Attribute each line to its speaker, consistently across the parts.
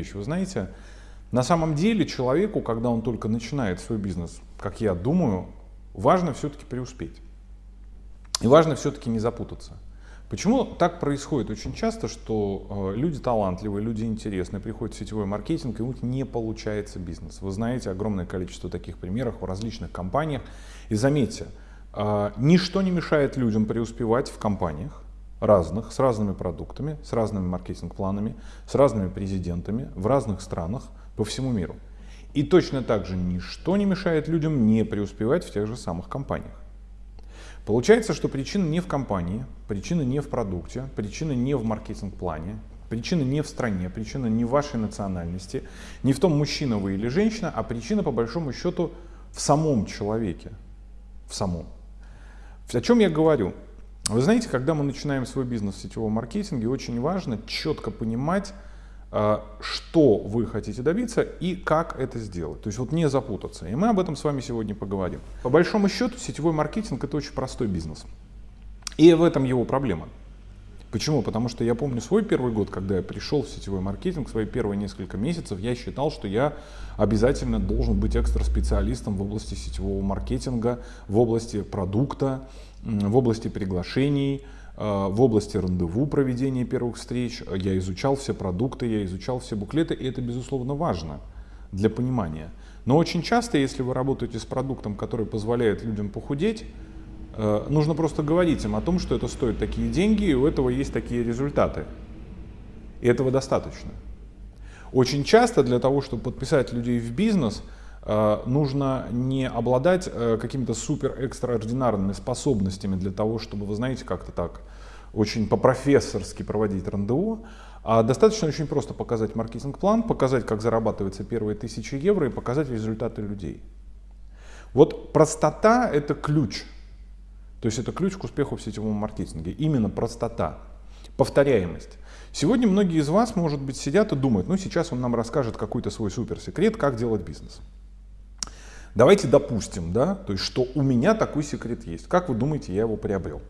Speaker 1: вещь. Вы знаете, на самом деле человеку, когда он только начинает свой бизнес, как я думаю, важно все-таки преуспеть. И важно все-таки не запутаться. Почему так происходит очень часто, что э, люди талантливые, люди интересные, приходят в сетевой маркетинг, и у них не получается бизнес. Вы знаете огромное количество таких примеров в различных компаниях. И заметьте, э, ничто не мешает людям преуспевать в компаниях разных, с разными продуктами, с разными маркетинг-планами, с разными президентами в разных странах по всему миру. И точно так же ничто не мешает людям не преуспевать в тех же самых компаниях. Получается, что причина не в компании, причина не в продукте, причина не в маркетинг-плане, причина не в стране, причина не в вашей национальности, не в том, мужчина вы или женщина, а причина, по большому счету, в самом человеке. В самом. О чем я говорю? Вы знаете, когда мы начинаем свой бизнес в сетевом маркетинге, очень важно четко понимать, а, что вы хотите добиться и как это сделать. То есть вот не запутаться. И мы об этом с вами сегодня поговорим. По большому счету сетевой маркетинг это очень простой бизнес. И в этом его проблема. Почему? Потому что я помню свой первый год, когда я пришел в сетевой маркетинг, свои первые несколько месяцев, я считал, что я обязательно должен быть экстра-специалистом в области сетевого маркетинга, в области продукта, в области приглашений, Э, в области рандеву проведения первых встреч, я изучал все продукты, я изучал все буклеты, и это, безусловно, важно для понимания. Но очень часто, если вы работаете с продуктом, который позволяет людям похудеть, э, нужно просто говорить им о том, что это стоит такие деньги, и у этого есть такие результаты. И этого достаточно. Очень часто для того, чтобы подписать людей в бизнес – нужно не обладать э, какими-то супер экстраординарными способностями для того, чтобы, вы знаете, как-то так очень по-профессорски проводить рандеву, а достаточно очень просто показать маркетинг-план, показать, как зарабатываются первые тысячи евро и показать результаты людей. Вот простота – это ключ. То есть это ключ к успеху в сетевом маркетинге. Именно простота, повторяемость. Сегодня многие из вас, может быть, сидят и думают, ну сейчас он нам расскажет какой-то свой суперсекрет, как делать бизнес. Давайте допустим, да, то есть, что у меня такой секрет есть. Как вы думаете, я его приобрел?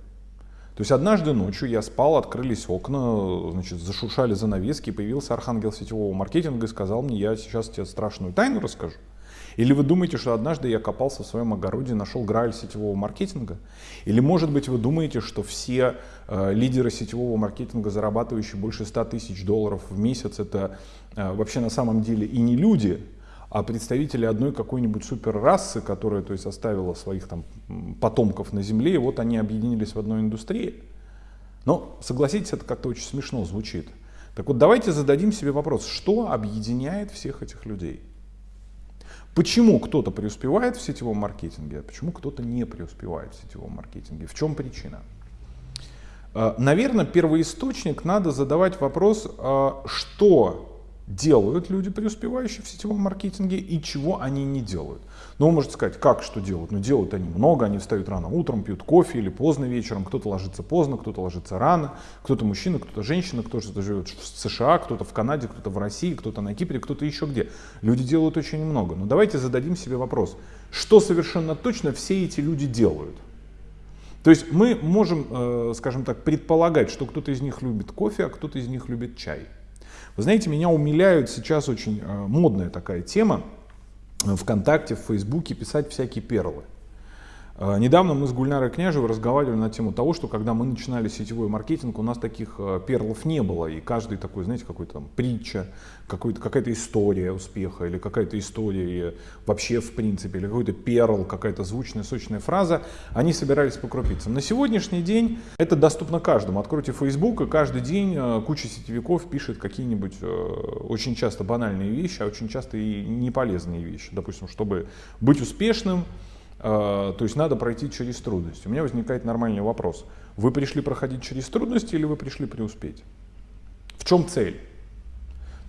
Speaker 1: То есть однажды ночью я спал, открылись окна, значит, зашуршали занавески, появился архангел сетевого маркетинга и сказал мне, я сейчас тебе страшную тайну расскажу. Или вы думаете, что однажды я копался в своем огороде, нашел грааль сетевого маркетинга? Или может быть вы думаете, что все э, лидеры сетевого маркетинга, зарабатывающие больше 100 тысяч долларов в месяц, это э, вообще на самом деле и не люди, а представители одной какой-нибудь суперрасы, которая то есть, оставила своих там, потомков на Земле, и вот они объединились в одной индустрии. Но, согласитесь, это как-то очень смешно звучит. Так вот, давайте зададим себе вопрос, что объединяет всех этих людей? Почему кто-то преуспевает в сетевом маркетинге, а почему кто-то не преуспевает в сетевом маркетинге? В чем причина? Э, Наверное, первоисточник надо задавать вопрос, э, что делают люди, преуспевающие в сетевом маркетинге, и чего они не делают. Но вы можете сказать, как что делают? Ну, делают они много, они встают рано утром, пьют кофе или поздно вечером, кто-то ложится поздно, кто-то ложится рано, кто-то мужчина, кто-то женщина, кто-то живет в США, кто-то в Канаде, кто-то в России, кто-то на Кипре, кто-то еще где. Люди делают очень много. Но давайте зададим себе вопрос, что совершенно точно все эти люди делают? То есть мы можем, э, скажем так, предполагать, что кто-то из них любит кофе, а кто-то из них любит чай. Вы знаете, меня умиляют сейчас очень э, модная такая тема ВКонтакте, в Фейсбуке писать всякие перлы. Э, недавно мы с Гульнарой Княжевой разговаривали на тему того, что когда мы начинали сетевой маркетинг, у нас таких э, перлов не было. И каждый такой, знаете, какой-то там притча, какая-то история успеха или какая-то история вообще в принципе, или какой-то перл, какая-то звучная, сочная фраза, они собирались по крупицам. На сегодняшний день это доступно каждому. Откройте Facebook, и каждый день э, куча сетевиков пишет какие-нибудь очень часто банальные вещи, а очень часто и неполезные вещи. Допустим, чтобы быть успешным, а, то есть надо пройти через трудности. У меня возникает нормальный вопрос. Вы пришли проходить через трудности или вы пришли преуспеть? В чем цель?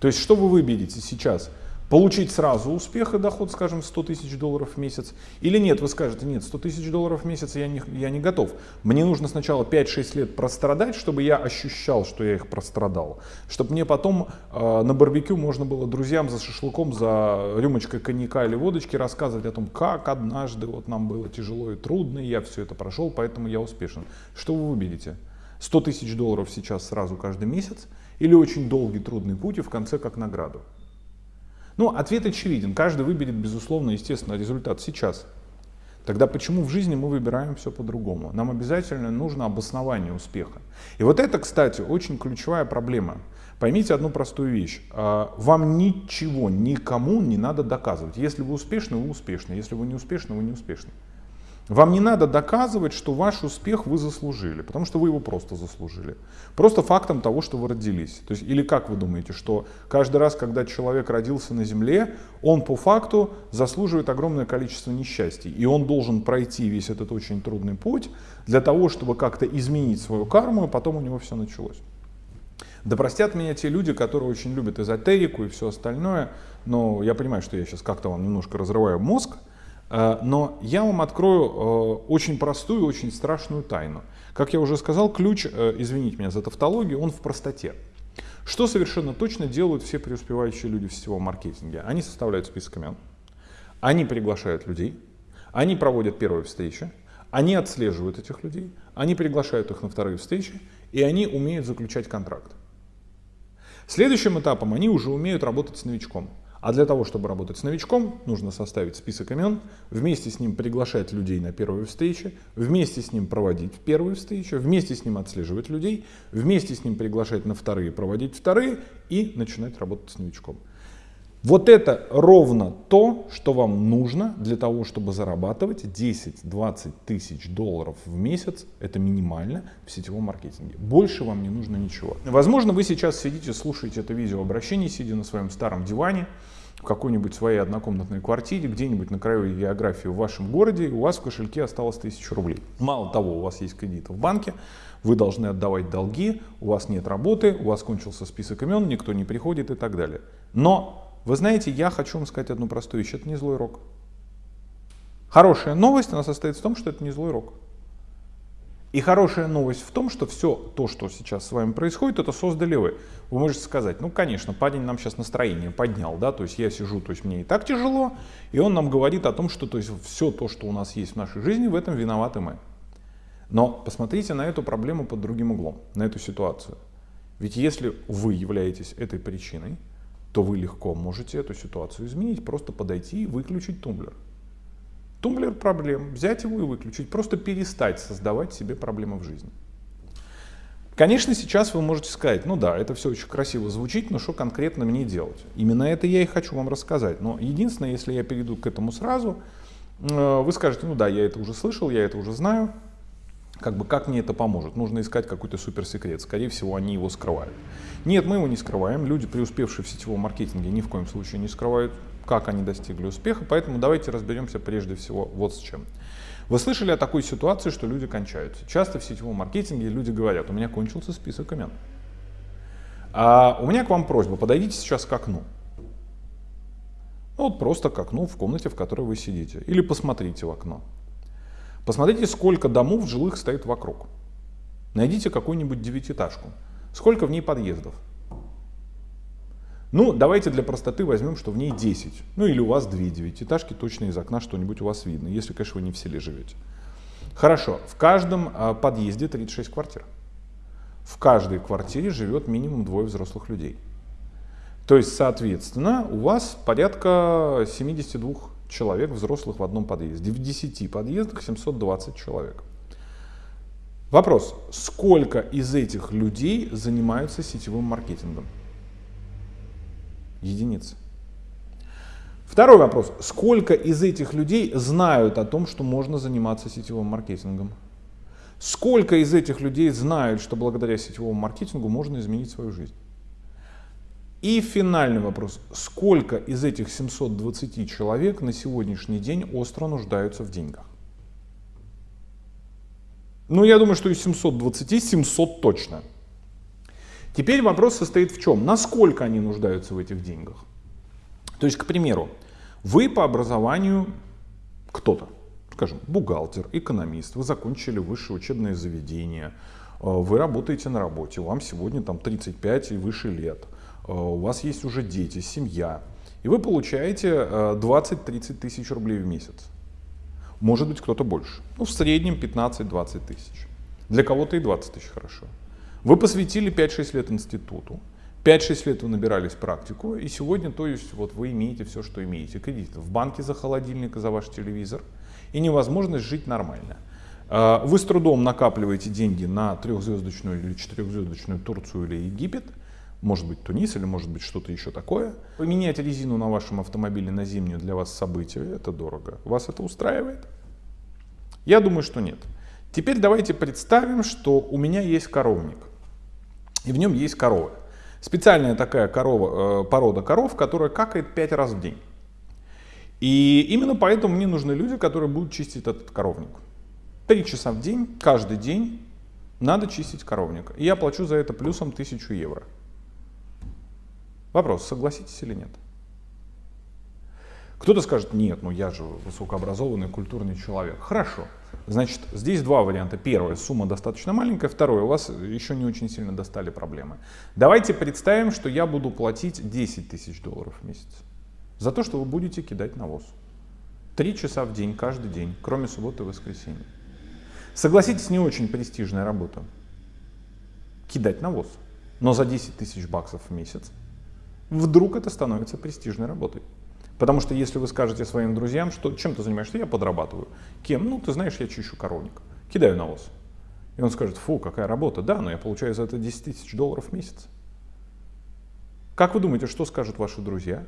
Speaker 1: То есть что вы выберете сейчас? Получить сразу успех и доход, скажем, 100 тысяч долларов в месяц, или нет, вы скажете, нет, 100 тысяч долларов в месяц я не, я не готов. Мне нужно сначала 5-6 лет прострадать, чтобы я ощущал, что я их прострадал, чтобы мне потом э, на барбекю можно было друзьям за шашлыком, за рюмочкой коньяка или водочки рассказывать о том, как однажды вот нам было тяжело и трудно, и я все это прошел, поэтому я успешен. Что вы выберете? 100 тысяч долларов сейчас сразу каждый месяц или очень долгий трудный путь и в конце как награду? Ну, ответ очевиден. Каждый выберет, безусловно, естественно, результат сейчас. Тогда почему в жизни мы выбираем все по-другому? Нам обязательно нужно обоснование успеха. И вот это, кстати, очень ключевая проблема. Поймите одну простую вещь. А, вам ничего, никому не надо доказывать. Если вы успешны, вы успешны. Если вы не успешны, вы не успешны. Вам не надо доказывать, что ваш успех вы заслужили, потому что вы его просто заслужили. Просто фактом того, что вы родились. То есть, или как вы думаете, что каждый раз, когда человек родился на земле, он по факту заслуживает огромное количество несчастий. И он должен пройти весь этот очень трудный путь для того, чтобы как-то изменить свою карму, и потом у него все началось. Да простят меня те люди, которые очень любят эзотерику и все остальное, но я понимаю, что я сейчас как-то вам немножко разрываю мозг, но я вам открою э, очень простую, очень страшную тайну. Как я уже сказал, ключ, э, извините меня за тавтологию, он в простоте. Что совершенно точно делают все преуспевающие люди в сетевом маркетинге? Они составляют список имен, они приглашают людей, они проводят первые встречи, они отслеживают этих людей, они приглашают их на вторые встречи, и они умеют заключать контракт. Следующим этапом они уже умеют работать с новичком. А для того, чтобы работать с новичком, нужно составить список имен, вместе с ним приглашать людей на первые встречи, вместе с ним проводить первые встречи, вместе с ним отслеживать людей, вместе с ним приглашать на вторые, проводить вторые и начинать работать с новичком. Вот это ровно то, что вам нужно для того, чтобы зарабатывать 10-20 тысяч долларов в месяц. Это минимально в сетевом маркетинге. Больше вам не нужно ничего. Возможно, вы сейчас сидите, слушаете это видеообращение, сидя на своем старом диване, в какой-нибудь своей однокомнатной квартире, где-нибудь на краю географии в вашем городе, у вас в кошельке осталось 1000 рублей. Мало того, у вас есть кредиты в банке, вы должны отдавать долги, у вас нет работы, у вас кончился список имен, никто не приходит и так далее. Но вы знаете, я хочу вам сказать одну простую вещь. Это не злой рок. Хорошая новость, она состоит в том, что это не злой рок. И хорошая новость в том, что все то, что сейчас с вами происходит, это создали вы. Вы можете сказать, ну, конечно, парень нам сейчас настроение поднял, да, то есть я сижу, то есть мне и так тяжело, и он нам говорит о том, что то есть все то, что у нас есть в нашей жизни, в этом виноваты мы. Но посмотрите на эту проблему под другим углом, на эту ситуацию. Ведь если вы являетесь этой причиной, то вы легко можете эту ситуацию изменить, просто подойти и выключить тумблер. Тумблер проблем, взять его и выключить, просто перестать создавать себе проблемы в жизни. Конечно, сейчас вы можете сказать, ну да, это все очень красиво звучит, но что конкретно мне делать? Именно это я и хочу вам рассказать. Но единственное, если я перейду к этому сразу, э, вы скажете, ну да, я это уже слышал, я это уже знаю, как бы как мне это поможет? Нужно искать какой-то суперсекрет. Скорее всего, они его скрывают. Нет, мы его не скрываем. Люди, преуспевшие в сетевом маркетинге, ни в коем случае не скрывают, как они достигли успеха. Поэтому давайте разберемся прежде всего вот с чем. Вы слышали о такой ситуации, что люди кончаются. Часто в сетевом маркетинге люди говорят, у меня кончился список имен. А у меня к вам просьба, подойдите сейчас к окну. Ну, вот просто к окну в комнате, в которой вы сидите. Или посмотрите в окно. Посмотрите, сколько домов жилых стоит вокруг. Найдите какую-нибудь девятиэтажку. Сколько в ней подъездов? Ну, давайте для простоты возьмем, что в ней 10. Ну или у вас две девятиэтажки, точно из окна что-нибудь у вас видно, если, конечно, вы не в селе живете. Хорошо, в каждом а, подъезде 36 квартир. В каждой квартире живет минимум двое взрослых людей. То есть, соответственно, у вас порядка 72 человек взрослых в одном подъезде. В 10 подъездах 720 человек. Вопрос, сколько из этих людей занимаются сетевым маркетингом? Единицы. Второй вопрос, сколько из этих людей знают о том, что можно заниматься сетевым маркетингом? Сколько из этих людей знают, что благодаря сетевому маркетингу можно изменить свою жизнь? И финальный вопрос. Сколько из этих 720 человек на сегодняшний день остро нуждаются в деньгах? Ну, я думаю, что из 720 700 точно. Теперь вопрос состоит в чем? Насколько они нуждаются в этих деньгах? То есть, к примеру, вы по образованию кто-то, скажем, бухгалтер, экономист, вы закончили высшее учебное заведение, э, вы работаете на работе, вам сегодня там 35 и выше лет – Э, у вас есть уже дети, семья, и вы получаете 20-30 э, тысяч рублей в месяц. Может быть кто-то больше. Ну, в среднем 15-20 тысяч. Для кого-то и 20 тысяч хорошо. Вы посвятили 5-6 лет институту. 5-6 лет вы набирались практику, и сегодня, то есть, вот вы имеете все, что имеете. Кредит в банке за холодильник и за ваш телевизор, и невозможность жить нормально. А, вы с трудом накапливаете деньги на трехзвездочную или четырехзвездочную Турцию или Египет, может быть Тунис или может быть что-то еще такое. Поменять резину на вашем автомобиле на зимнюю для вас событие, это дорого. Вас это устраивает? Я думаю, что нет. Теперь давайте представим, что у меня есть коровник, и в нем есть корова. Специальная такая корова, э, порода коров, которая какает 5 раз в день. И именно поэтому мне нужны люди, которые будут чистить этот коровник. Три часа в день, каждый день надо чистить коровник. И я плачу за это плюсом 1000 евро. Вопрос, согласитесь или нет? Кто-то скажет, нет, ну я же высокообразованный, культурный человек. Хорошо. Значит, здесь два варианта. Первое, сумма достаточно маленькая. Второе, у вас еще не очень сильно достали проблемы. Давайте представим, что я буду платить 10 тысяч долларов в месяц за то, что вы будете кидать навоз. Три часа в день, каждый день, кроме субботы и воскресенья. Согласитесь, не очень престижная работа. Кидать навоз. Но за 10 тысяч баксов в месяц вдруг это становится престижной работой. Потому что если вы скажете своим друзьям, что чем ты занимаешься, я подрабатываю. Кем? Ну, ты знаешь, я чищу коровник. Кидаю навоз. И он скажет, фу, какая работа. Да, но я получаю за это 10 тысяч долларов в месяц. Как вы думаете, что скажут ваши друзья?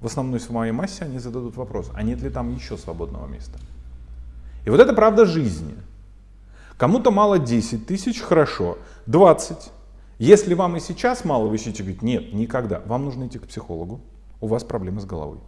Speaker 1: В основной своей массе они зададут вопрос, а нет ли там еще свободного места? И вот это правда жизни. Кому-то мало 10 тысяч, хорошо, 20. Если вам и сейчас мало, вы ищете, говорит, нет, никогда. Вам нужно идти к психологу, у вас проблемы с головой.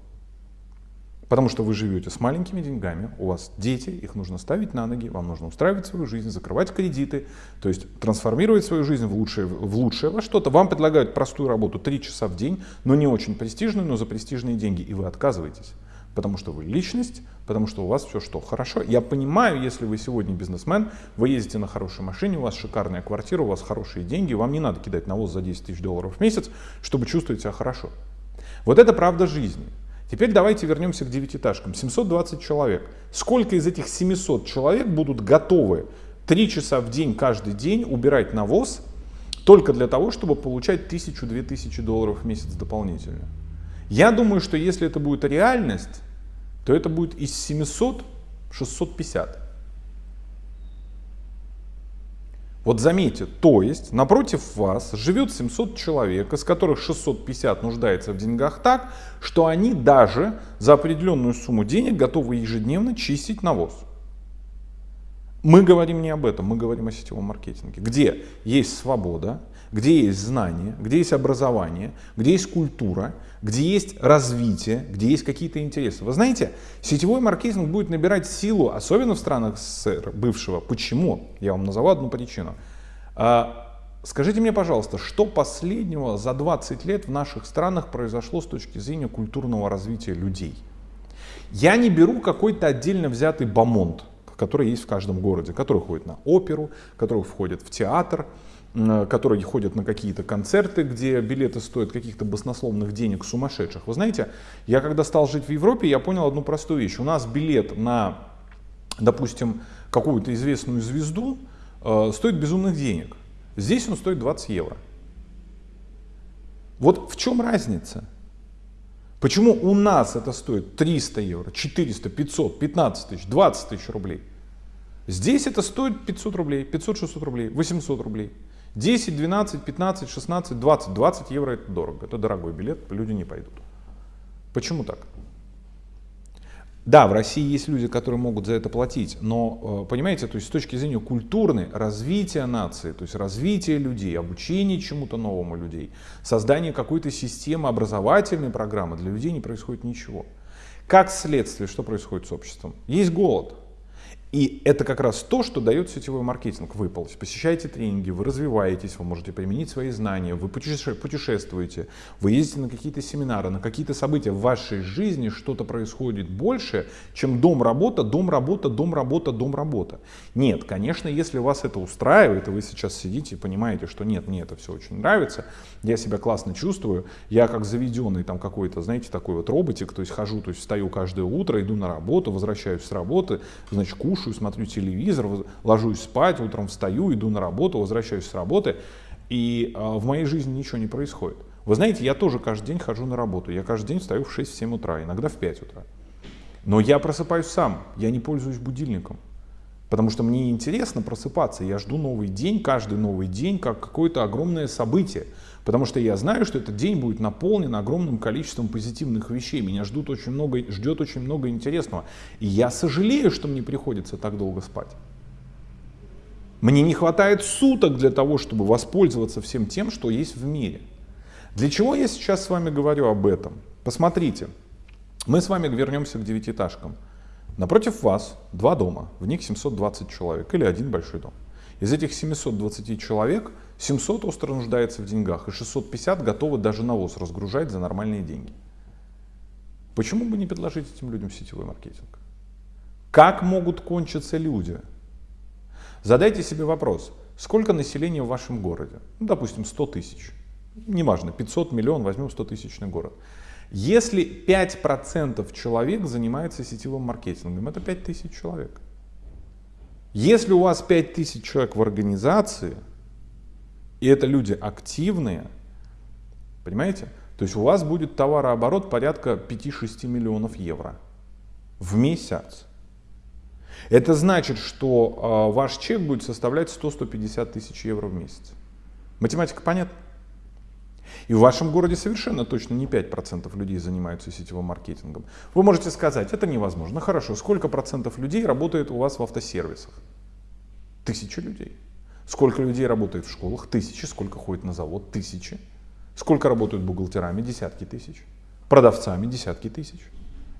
Speaker 1: Потому что вы живете с маленькими деньгами, у вас дети, их нужно ставить на ноги, вам нужно устраивать свою жизнь, закрывать кредиты, то есть трансформировать свою жизнь в лучшее, в лучшее во что-то. Вам предлагают простую работу 3 часа в день, но не очень престижную, но за престижные деньги, и вы отказываетесь. Потому что вы личность, потому что у вас все что хорошо. Я понимаю, если вы сегодня бизнесмен, вы ездите на хорошей машине, у вас шикарная квартира, у вас хорошие деньги, вам не надо кидать навоз за 10 тысяч долларов в месяц, чтобы чувствовать себя хорошо. Вот это правда жизни. Теперь давайте вернемся к девятиэтажкам. 720 человек. Сколько из этих 700 человек будут готовы 3 часа в день каждый день убирать навоз только для того, чтобы получать 1000-2000 долларов в месяц дополнительно? Я думаю, что если это будет реальность, то это будет из 700 650. Вот заметьте, то есть напротив вас живет 700 человек, из которых 650 нуждается в деньгах так, что они даже за определенную сумму денег готовы ежедневно чистить навоз. Мы говорим не об этом, мы говорим о сетевом маркетинге, где есть свобода, где есть знание, где есть образование, где есть культура, где есть развитие, где есть какие-то интересы. Вы знаете, сетевой маркетинг будет набирать силу, особенно в странах СССР бывшего. Почему? Я вам назову одну причину. А, скажите мне, пожалуйста, что последнего за 20 лет в наших странах произошло с точки зрения культурного развития людей? Я не беру какой-то отдельно взятый бомонд, который есть в каждом городе, который ходит на оперу, который входит в театр, которые ходят на какие-то концерты, где билеты стоят каких-то баснословных денег сумасшедших. Вы знаете, я когда стал жить в Европе, я понял одну простую вещь. У нас билет на, допустим, какую-то известную звезду э, стоит безумных денег. Здесь он стоит 20 евро. Вот в чем разница? Почему у нас это стоит 300 евро, 400, 500, 15 тысяч, 20 тысяч рублей? Здесь это стоит 500 рублей, 500-600 рублей, 800 рублей. 10, 12, 15, 16, 20. 20 евро это дорого, это дорогой билет, люди не пойдут. Почему так? Да, в России есть люди, которые могут за это платить, но, э, понимаете, то есть с точки зрения культурной, развития нации, то есть развития людей, обучения чему-то новому людей, создания какой-то системы образовательной программы для людей не происходит ничего. Как следствие, что происходит с обществом? Есть голод, и это как раз то, что дает сетевой маркетинг. Вы посещаете тренинги, вы развиваетесь, вы можете применить свои знания, вы путешествуете, вы ездите на какие-то семинары, на какие-то события. В вашей жизни что-то происходит больше, чем дом-работа, дом-работа, дом-работа, дом-работа. Нет, конечно, если вас это устраивает, и вы сейчас сидите и понимаете, что нет, мне это все очень нравится, я себя классно чувствую, я как заведенный там какой-то, знаете, такой вот роботик, то есть хожу, то есть встаю каждое утро, иду на работу, возвращаюсь с работы, значит, кушаю, кушаю, смотрю телевизор, ложусь спать, утром встаю, иду на работу, возвращаюсь с работы, и а, в моей жизни ничего не происходит. Вы знаете, я тоже каждый день хожу на работу. Я каждый день встаю в 6-7 утра, иногда в 5 утра. Но я просыпаюсь сам, я не пользуюсь будильником. Потому что мне интересно просыпаться, я жду новый день, каждый новый день, как какое-то огромное событие. Потому что я знаю, что этот день будет наполнен огромным количеством позитивных вещей. Меня ждут очень много, ждет очень много интересного. И я сожалею, что мне приходится так долго спать. Мне не хватает суток для того, чтобы воспользоваться всем тем, что есть в мире. Для чего я сейчас с вами говорю об этом? Посмотрите, мы с вами вернемся к девятиэтажкам. Напротив вас два дома, в них 720 человек или один большой дом. Из этих 720 человек 700 остро нуждается в деньгах и 650 готовы даже навоз разгружать за нормальные деньги. Почему бы не предложить этим людям сетевой маркетинг? Как могут кончиться люди? Задайте себе вопрос, сколько населения в вашем городе? Ну, допустим, 100 тысяч. Неважно, 500 миллион, возьмем 100 тысячный город. Если 5% человек занимается сетевым маркетингом, это 5000 человек. Если у вас 5000 человек в организации, и это люди активные, понимаете? То есть у вас будет товарооборот порядка 5-6 миллионов евро в месяц. Это значит, что э, ваш чек будет составлять 100-150 тысяч евро в месяц. Математика понятна? И в вашем городе совершенно точно не 5% людей занимаются сетевым маркетингом. Вы можете сказать, это невозможно. Хорошо, сколько процентов людей работает у вас в автосервисах? Тысячи людей. Сколько людей работает в школах? Тысячи. Сколько ходит на завод? Тысячи. Сколько работают бухгалтерами? Десятки тысяч. Продавцами? Десятки тысяч.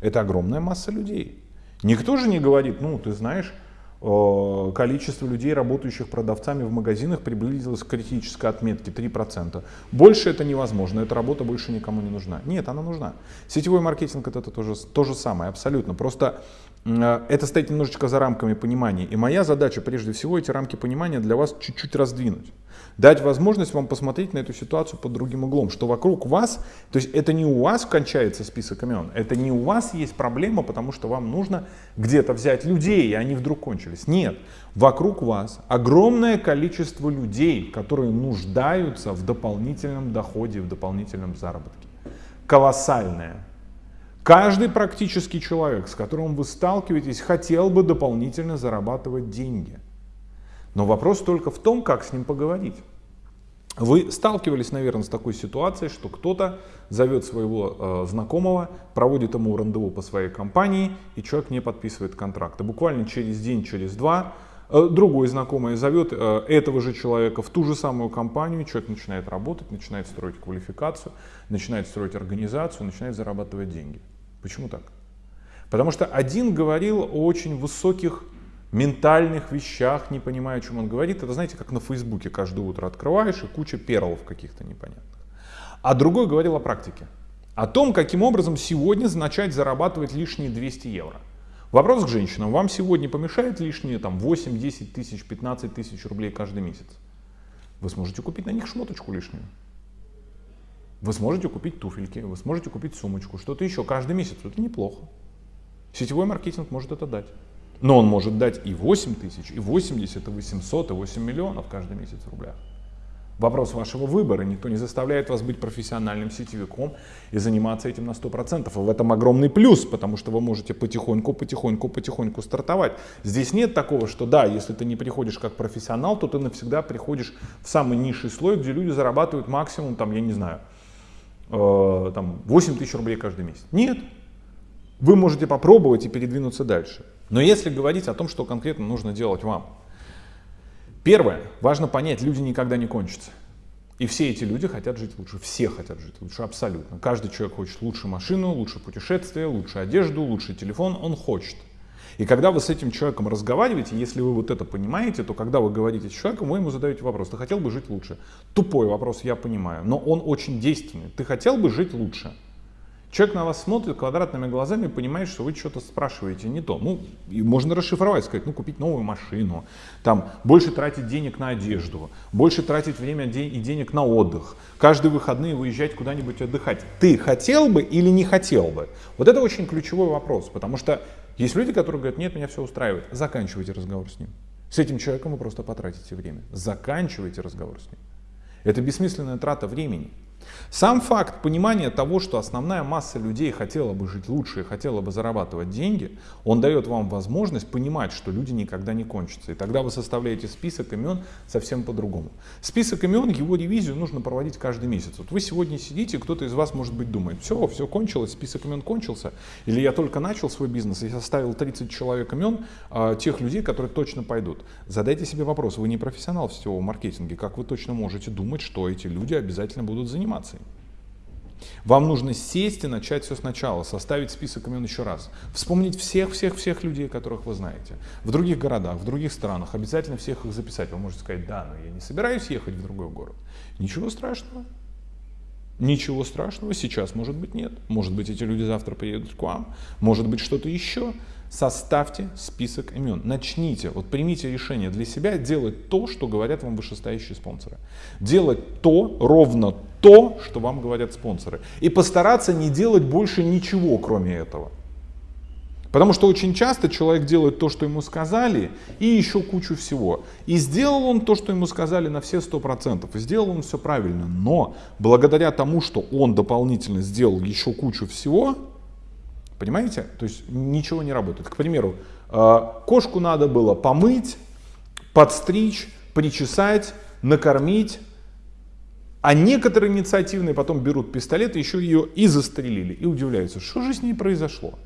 Speaker 1: Это огромная масса людей. Никто же не говорит, ну, ты знаешь, количество людей, работающих продавцами в магазинах, приблизилось к критической отметке 3%. Больше это невозможно, эта работа больше никому не нужна. Нет, она нужна. Сетевой маркетинг это, это тоже, то же самое, абсолютно. Просто э, это стоит немножечко за рамками понимания. И моя задача, прежде всего, эти рамки понимания для вас чуть-чуть раздвинуть дать возможность вам посмотреть на эту ситуацию под другим углом, что вокруг вас, то есть это не у вас кончается список имен, это не у вас есть проблема, потому что вам нужно где-то взять людей, и они вдруг кончились. Нет, вокруг вас огромное количество людей, которые нуждаются в дополнительном доходе, в дополнительном заработке. Колоссальное. Каждый практически человек, с которым вы сталкиваетесь, хотел бы дополнительно зарабатывать деньги – но вопрос только в том, как с ним поговорить. Вы сталкивались, наверное, с такой ситуацией, что кто-то зовет своего э, знакомого, проводит ему рандеву по своей компании, и человек не подписывает контракта. Буквально через день, через два э, другой знакомый зовет э, этого же человека в ту же самую компанию, человек начинает работать, начинает строить квалификацию, начинает строить организацию, начинает зарабатывать деньги. Почему так? Потому что один говорил о очень высоких ментальных вещах, не понимая, о чем он говорит. Это, знаете, как на Фейсбуке каждое утро открываешь и куча перлов каких-то непонятных. А другой говорил о практике. О том, каким образом сегодня начать зарабатывать лишние 200 евро. Вопрос к женщинам. Вам сегодня помешает лишние там, 8, 10 тысяч, 15 тысяч рублей каждый месяц? Вы сможете купить на них шмоточку лишнюю. Вы сможете купить туфельки, вы сможете купить сумочку, что-то еще каждый месяц. Это неплохо. Сетевой маркетинг может это дать. Но он может дать и 8 тысяч, и 80, и 800, и 8 миллионов каждый месяц в рублях. Вопрос вашего выбора. Никто не заставляет вас быть профессиональным сетевиком и заниматься этим на 100%. И в этом огромный плюс, потому что вы можете потихоньку, потихоньку, потихоньку стартовать. Здесь нет такого, что да, если ты не приходишь как профессионал, то ты навсегда приходишь в самый низший слой, где люди зарабатывают максимум, там, я не знаю, э, там, 8 тысяч рублей каждый месяц. Нет. Вы можете попробовать и передвинуться дальше. Но если говорить о том, что конкретно нужно делать вам, первое, важно понять, люди никогда не кончатся. И все эти люди хотят жить лучше, все хотят жить лучше, абсолютно. Каждый человек хочет лучше машину, лучше путешествие, лучше одежду, лучший телефон, он хочет. И когда вы с этим человеком разговариваете, если вы вот это понимаете, то когда вы говорите с человеком, вы ему задаете вопрос, ты хотел бы жить лучше? Тупой вопрос, я понимаю, но он очень действенный. Ты хотел бы жить лучше? Человек на вас смотрит квадратными глазами и понимает, что вы что-то спрашиваете не то. Ну, и можно расшифровать, сказать, ну, купить новую машину, там, больше тратить денег на одежду, больше тратить время и денег на отдых, каждые выходные выезжать куда-нибудь отдыхать. Ты хотел бы или не хотел бы? Вот это очень ключевой вопрос, потому что есть люди, которые говорят, нет, меня все устраивает. Заканчивайте разговор с ним. С этим человеком вы просто потратите время. Заканчивайте разговор с ним. Это бессмысленная трата времени. Сам факт понимания того, что основная масса людей хотела бы жить лучше и хотела бы зарабатывать деньги, он дает вам возможность понимать, что люди никогда не кончатся. И тогда вы составляете список имен совсем по-другому. Список имен, его ревизию нужно проводить каждый месяц. Вот вы сегодня сидите, кто-то из вас, может быть, думает, все, все кончилось, список имен кончился, или я только начал свой бизнес и составил 30 человек имен а, тех людей, которые точно пойдут. Задайте себе вопрос, вы не профессионал в сетевом маркетинге, как вы точно можете думать, что эти люди обязательно будут заниматься? Вам нужно сесть и начать все сначала, составить список имен еще раз. Вспомнить всех-всех-всех людей, которых вы знаете. В других городах, в других странах. Обязательно всех их записать. Вы можете сказать, да, но я не собираюсь ехать в другой город. Ничего страшного. Ничего страшного сейчас может быть нет. Может быть эти люди завтра приедут к вам. Может быть что-то еще. Составьте список имен. Начните, вот примите решение для себя делать то, что говорят вам вышестоящие спонсоры. Делать то, ровно то, что вам говорят спонсоры. И постараться не делать больше ничего, кроме этого. Потому что очень часто человек делает то, что ему сказали, и еще кучу всего. И сделал он то, что ему сказали на все сто процентов. И сделал он все правильно. Но благодаря тому, что он дополнительно сделал еще кучу всего, Понимаете? То есть ничего не работает. К примеру, э, кошку надо было помыть, подстричь, причесать, накормить, а некоторые инициативные потом берут пистолет, еще ее и застрелили, и удивляются, что же с ней произошло.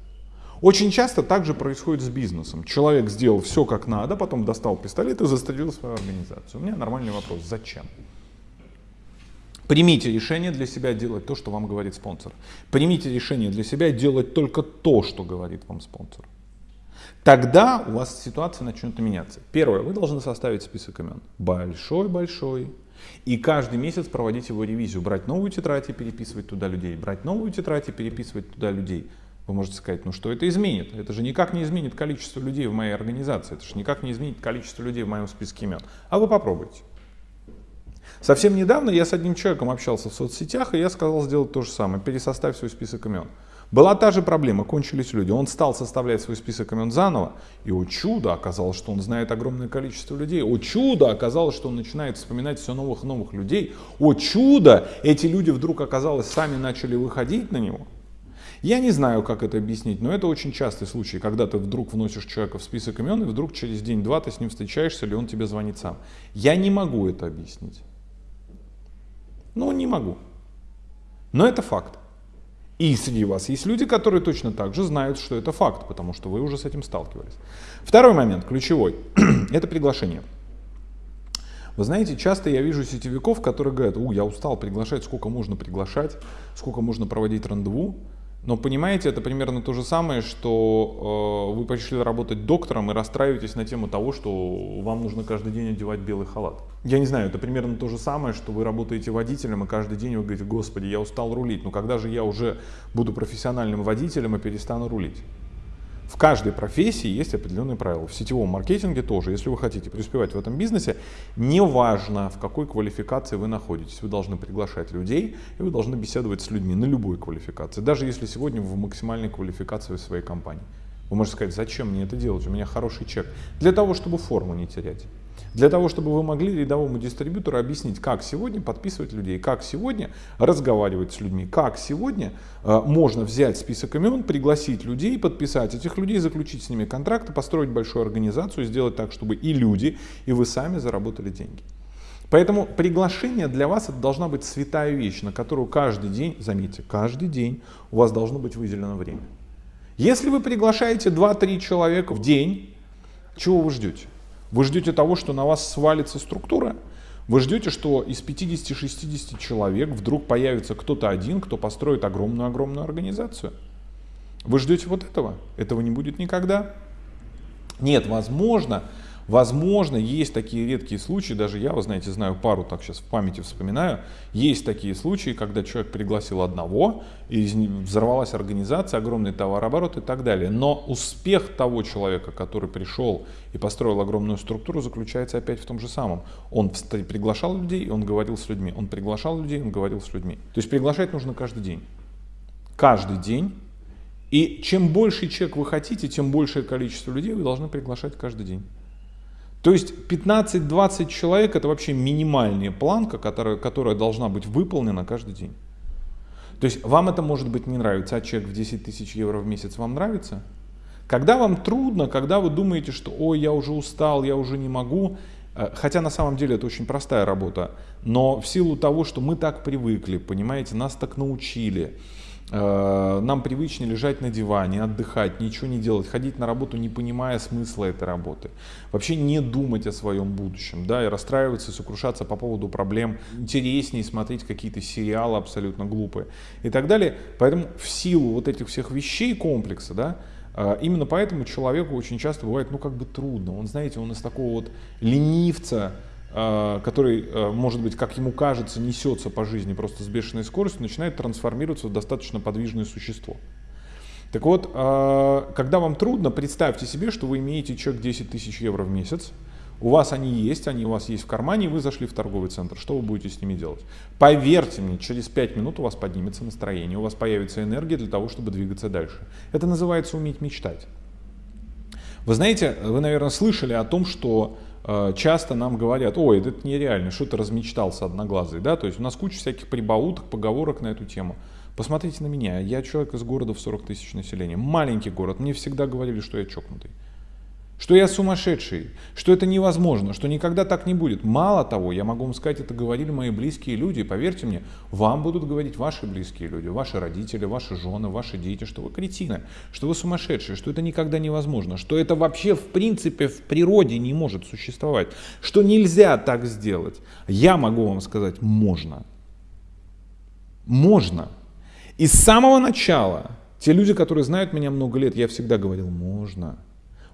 Speaker 1: Очень часто так же происходит с бизнесом. Человек сделал все как надо, потом достал пистолет и застрелил свою организацию. У меня нормальный вопрос, зачем? Примите решение для себя делать то, что вам говорит спонсор. Примите решение для себя делать только то, что говорит вам спонсор. Тогда у вас ситуация начнет меняться. Первое, вы должны составить список имен. Большой-большой. И каждый месяц проводить его ревизию. Брать новую тетрадь и переписывать туда людей. Брать новую тетрадь и переписывать туда людей. Вы можете сказать, ну что это изменит? Это же никак не изменит количество людей в моей организации. Это же никак не изменит количество людей в моем списке имен. А вы попробуйте. Совсем недавно я с одним человеком общался в соцсетях, и я сказал сделать то же самое, пересоставь свой список имен. Была та же проблема, кончились люди. Он стал составлять свой список имен заново, и о чудо, оказалось, что он знает огромное количество людей. О чудо, оказалось, что он начинает вспоминать все новых новых людей. О чудо, эти люди вдруг, оказалось, сами начали выходить на него. Я не знаю, как это объяснить, но это очень частый случай, когда ты вдруг вносишь человека в список имен, и вдруг через день-два ты с ним встречаешься, или он тебе звонит сам. Я не могу это объяснить. Ну, не могу. Но это факт. И среди вас есть люди, которые точно так же знают, что это факт, потому что вы уже с этим сталкивались. Второй момент, ключевой, это приглашение. Вы знаете, часто я вижу сетевиков, которые говорят, у, я устал приглашать, сколько можно приглашать, сколько можно проводить рандеву. Но понимаете, это примерно то же самое, что э, вы пошли работать доктором и расстраиваетесь на тему того, что вам нужно каждый день одевать белый халат. Я не знаю, это примерно то же самое, что вы работаете водителем и каждый день вы говорите, господи, я устал рулить, но когда же я уже буду профессиональным водителем и перестану рулить? В каждой профессии есть определенные правила. В сетевом маркетинге тоже. Если вы хотите преуспевать в этом бизнесе, неважно в какой квалификации вы находитесь, вы должны приглашать людей и вы должны беседовать с людьми на любой квалификации. Даже если сегодня вы в максимальной квалификации своей компании. Вы можете сказать, зачем мне это делать, у меня хороший чек. Для того, чтобы форму не терять. Для того, чтобы вы могли рядовому дистрибьютору объяснить, как сегодня подписывать людей, как сегодня разговаривать с людьми, как сегодня э, можно взять список имен, пригласить людей, подписать этих людей, заключить с ними контракты, построить большую организацию, сделать так, чтобы и люди, и вы сами заработали деньги. Поэтому приглашение для вас это должна быть святая вещь, на которую каждый день, заметьте, каждый день у вас должно быть выделено время. Если вы приглашаете 2-3 человека в день, чего вы ждете? Вы ждете того, что на вас свалится структура? Вы ждете, что из 50-60 человек вдруг появится кто-то один, кто построит огромную-огромную организацию? Вы ждете вот этого? Этого не будет никогда? Нет, возможно, Возможно, есть такие редкие случаи, даже я, вы знаете, знаю пару, так сейчас в памяти вспоминаю, есть такие случаи, когда человек пригласил одного, и взорвалась организация, огромный товарооборот и так далее. Но успех того человека, который пришел и построил огромную структуру, заключается опять в том же самом. Он приглашал людей, он говорил с людьми. Он приглашал людей, он говорил с людьми. То есть приглашать нужно каждый день. Каждый день. И чем больше чек вы хотите, тем большее количество людей вы должны приглашать каждый день. То есть 15-20 человек это вообще минимальная планка, которая, которая должна быть выполнена каждый день. То есть вам это может быть не нравится, а чек в 10 тысяч евро в месяц вам нравится? Когда вам трудно, когда вы думаете, что ой, я уже устал, я уже не могу, э, хотя на самом деле это очень простая работа, но в силу того, что мы так привыкли, понимаете, нас так научили, нам привычнее лежать на диване, отдыхать, ничего не делать, ходить на работу, не понимая смысла этой работы. Вообще не думать о своем будущем, да, и расстраиваться, и сокрушаться по поводу проблем. Интереснее смотреть какие-то сериалы абсолютно глупые и так далее. Поэтому в силу вот этих всех вещей комплекса, да, э, Именно поэтому человеку очень часто бывает, ну, как бы трудно. Он, знаете, он из такого вот ленивца, Э, который, э, может быть, как ему кажется, несется по жизни просто с бешеной скоростью, начинает трансформироваться в достаточно подвижное существо. Так вот, э, когда вам трудно, представьте себе, что вы имеете чек 10 тысяч евро в месяц, у вас они есть, они у вас есть в кармане, вы зашли в торговый центр. Что вы будете с ними делать? Поверьте мне, через 5 минут у вас поднимется настроение, у вас появится энергия для того, чтобы двигаться дальше. Это называется уметь мечтать. Вы знаете, вы, наверное, слышали о том, что часто нам говорят, ой, это нереально, что ты размечтался одноглазый, да, то есть у нас куча всяких прибауток, поговорок на эту тему. Посмотрите на меня, я человек из города в 40 тысяч населения, маленький город, мне всегда говорили, что я чокнутый что я сумасшедший, что это невозможно, что никогда так не будет. Мало того, я могу вам сказать, это говорили мои близкие люди, поверьте мне, вам будут говорить ваши близкие люди, ваши родители, ваши жены, ваши дети, что вы кретины, что вы сумасшедшие, что это никогда невозможно, что это вообще в принципе в природе не может существовать, что нельзя так сделать. Я могу вам сказать, можно. Можно. И с самого начала, те люди, которые знают меня много лет, я всегда говорил, можно.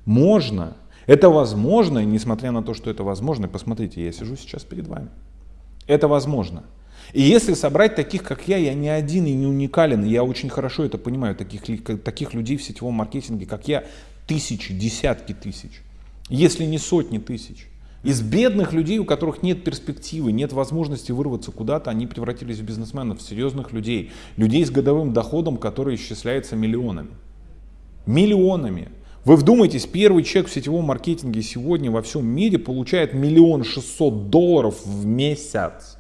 Speaker 1: Можно. Это возможно, несмотря на то, что это возможно, посмотрите, я сижу сейчас перед вами. Это возможно. И если собрать таких, как я, я не один и не уникален, я очень хорошо это понимаю, таких, таких людей в сетевом маркетинге, как я, тысячи, десятки тысяч, если не сотни тысяч. Из бедных людей, у которых нет перспективы, нет возможности вырваться куда-то, они превратились в бизнесменов, в серьезных людей, людей с годовым доходом, который исчисляется миллионами. Миллионами. Вы вдумайтесь, первый человек в сетевом маркетинге сегодня во всем мире получает миллион шестьсот долларов в месяц.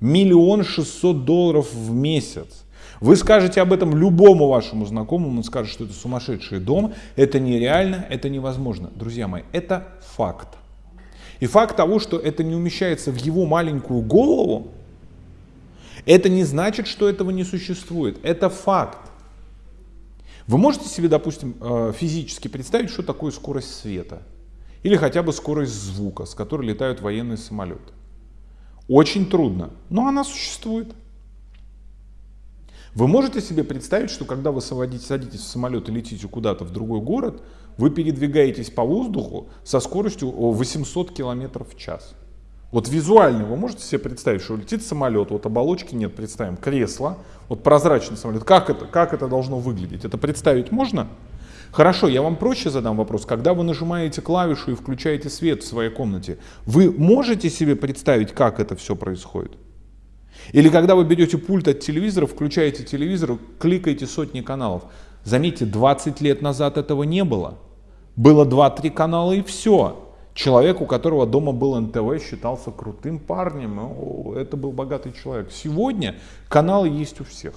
Speaker 1: Миллион шестьсот долларов в месяц. Вы скажете об этом любому вашему знакомому, он скажет, что это сумасшедший дом, это нереально, это невозможно. Друзья мои, это факт. И факт того, что это не умещается в его маленькую голову, это не значит, что этого не существует. Это факт. Вы можете себе, допустим, э, физически представить, что такое скорость света? Или хотя бы скорость звука, с которой летают военные самолеты? Очень трудно, но она существует. Вы можете себе представить, что когда вы садитесь в самолет и летите куда-то в другой город, вы передвигаетесь по воздуху со скоростью 800 км в час? Вот визуально вы можете себе представить, что летит самолет, вот оболочки нет, представим, кресло, вот прозрачный самолет. Как это, как это должно выглядеть? Это представить можно? Хорошо, я вам проще задам вопрос. Когда вы нажимаете клавишу и включаете свет в своей комнате, вы можете себе представить, как это все происходит? Или когда вы берете пульт от телевизора, включаете телевизор, кликаете сотни каналов. Заметьте, 20 лет назад этого не было. Было 2-3 канала и все. Человек, у которого дома был НТВ, считался крутым парнем. Это был богатый человек. Сегодня каналы есть у всех.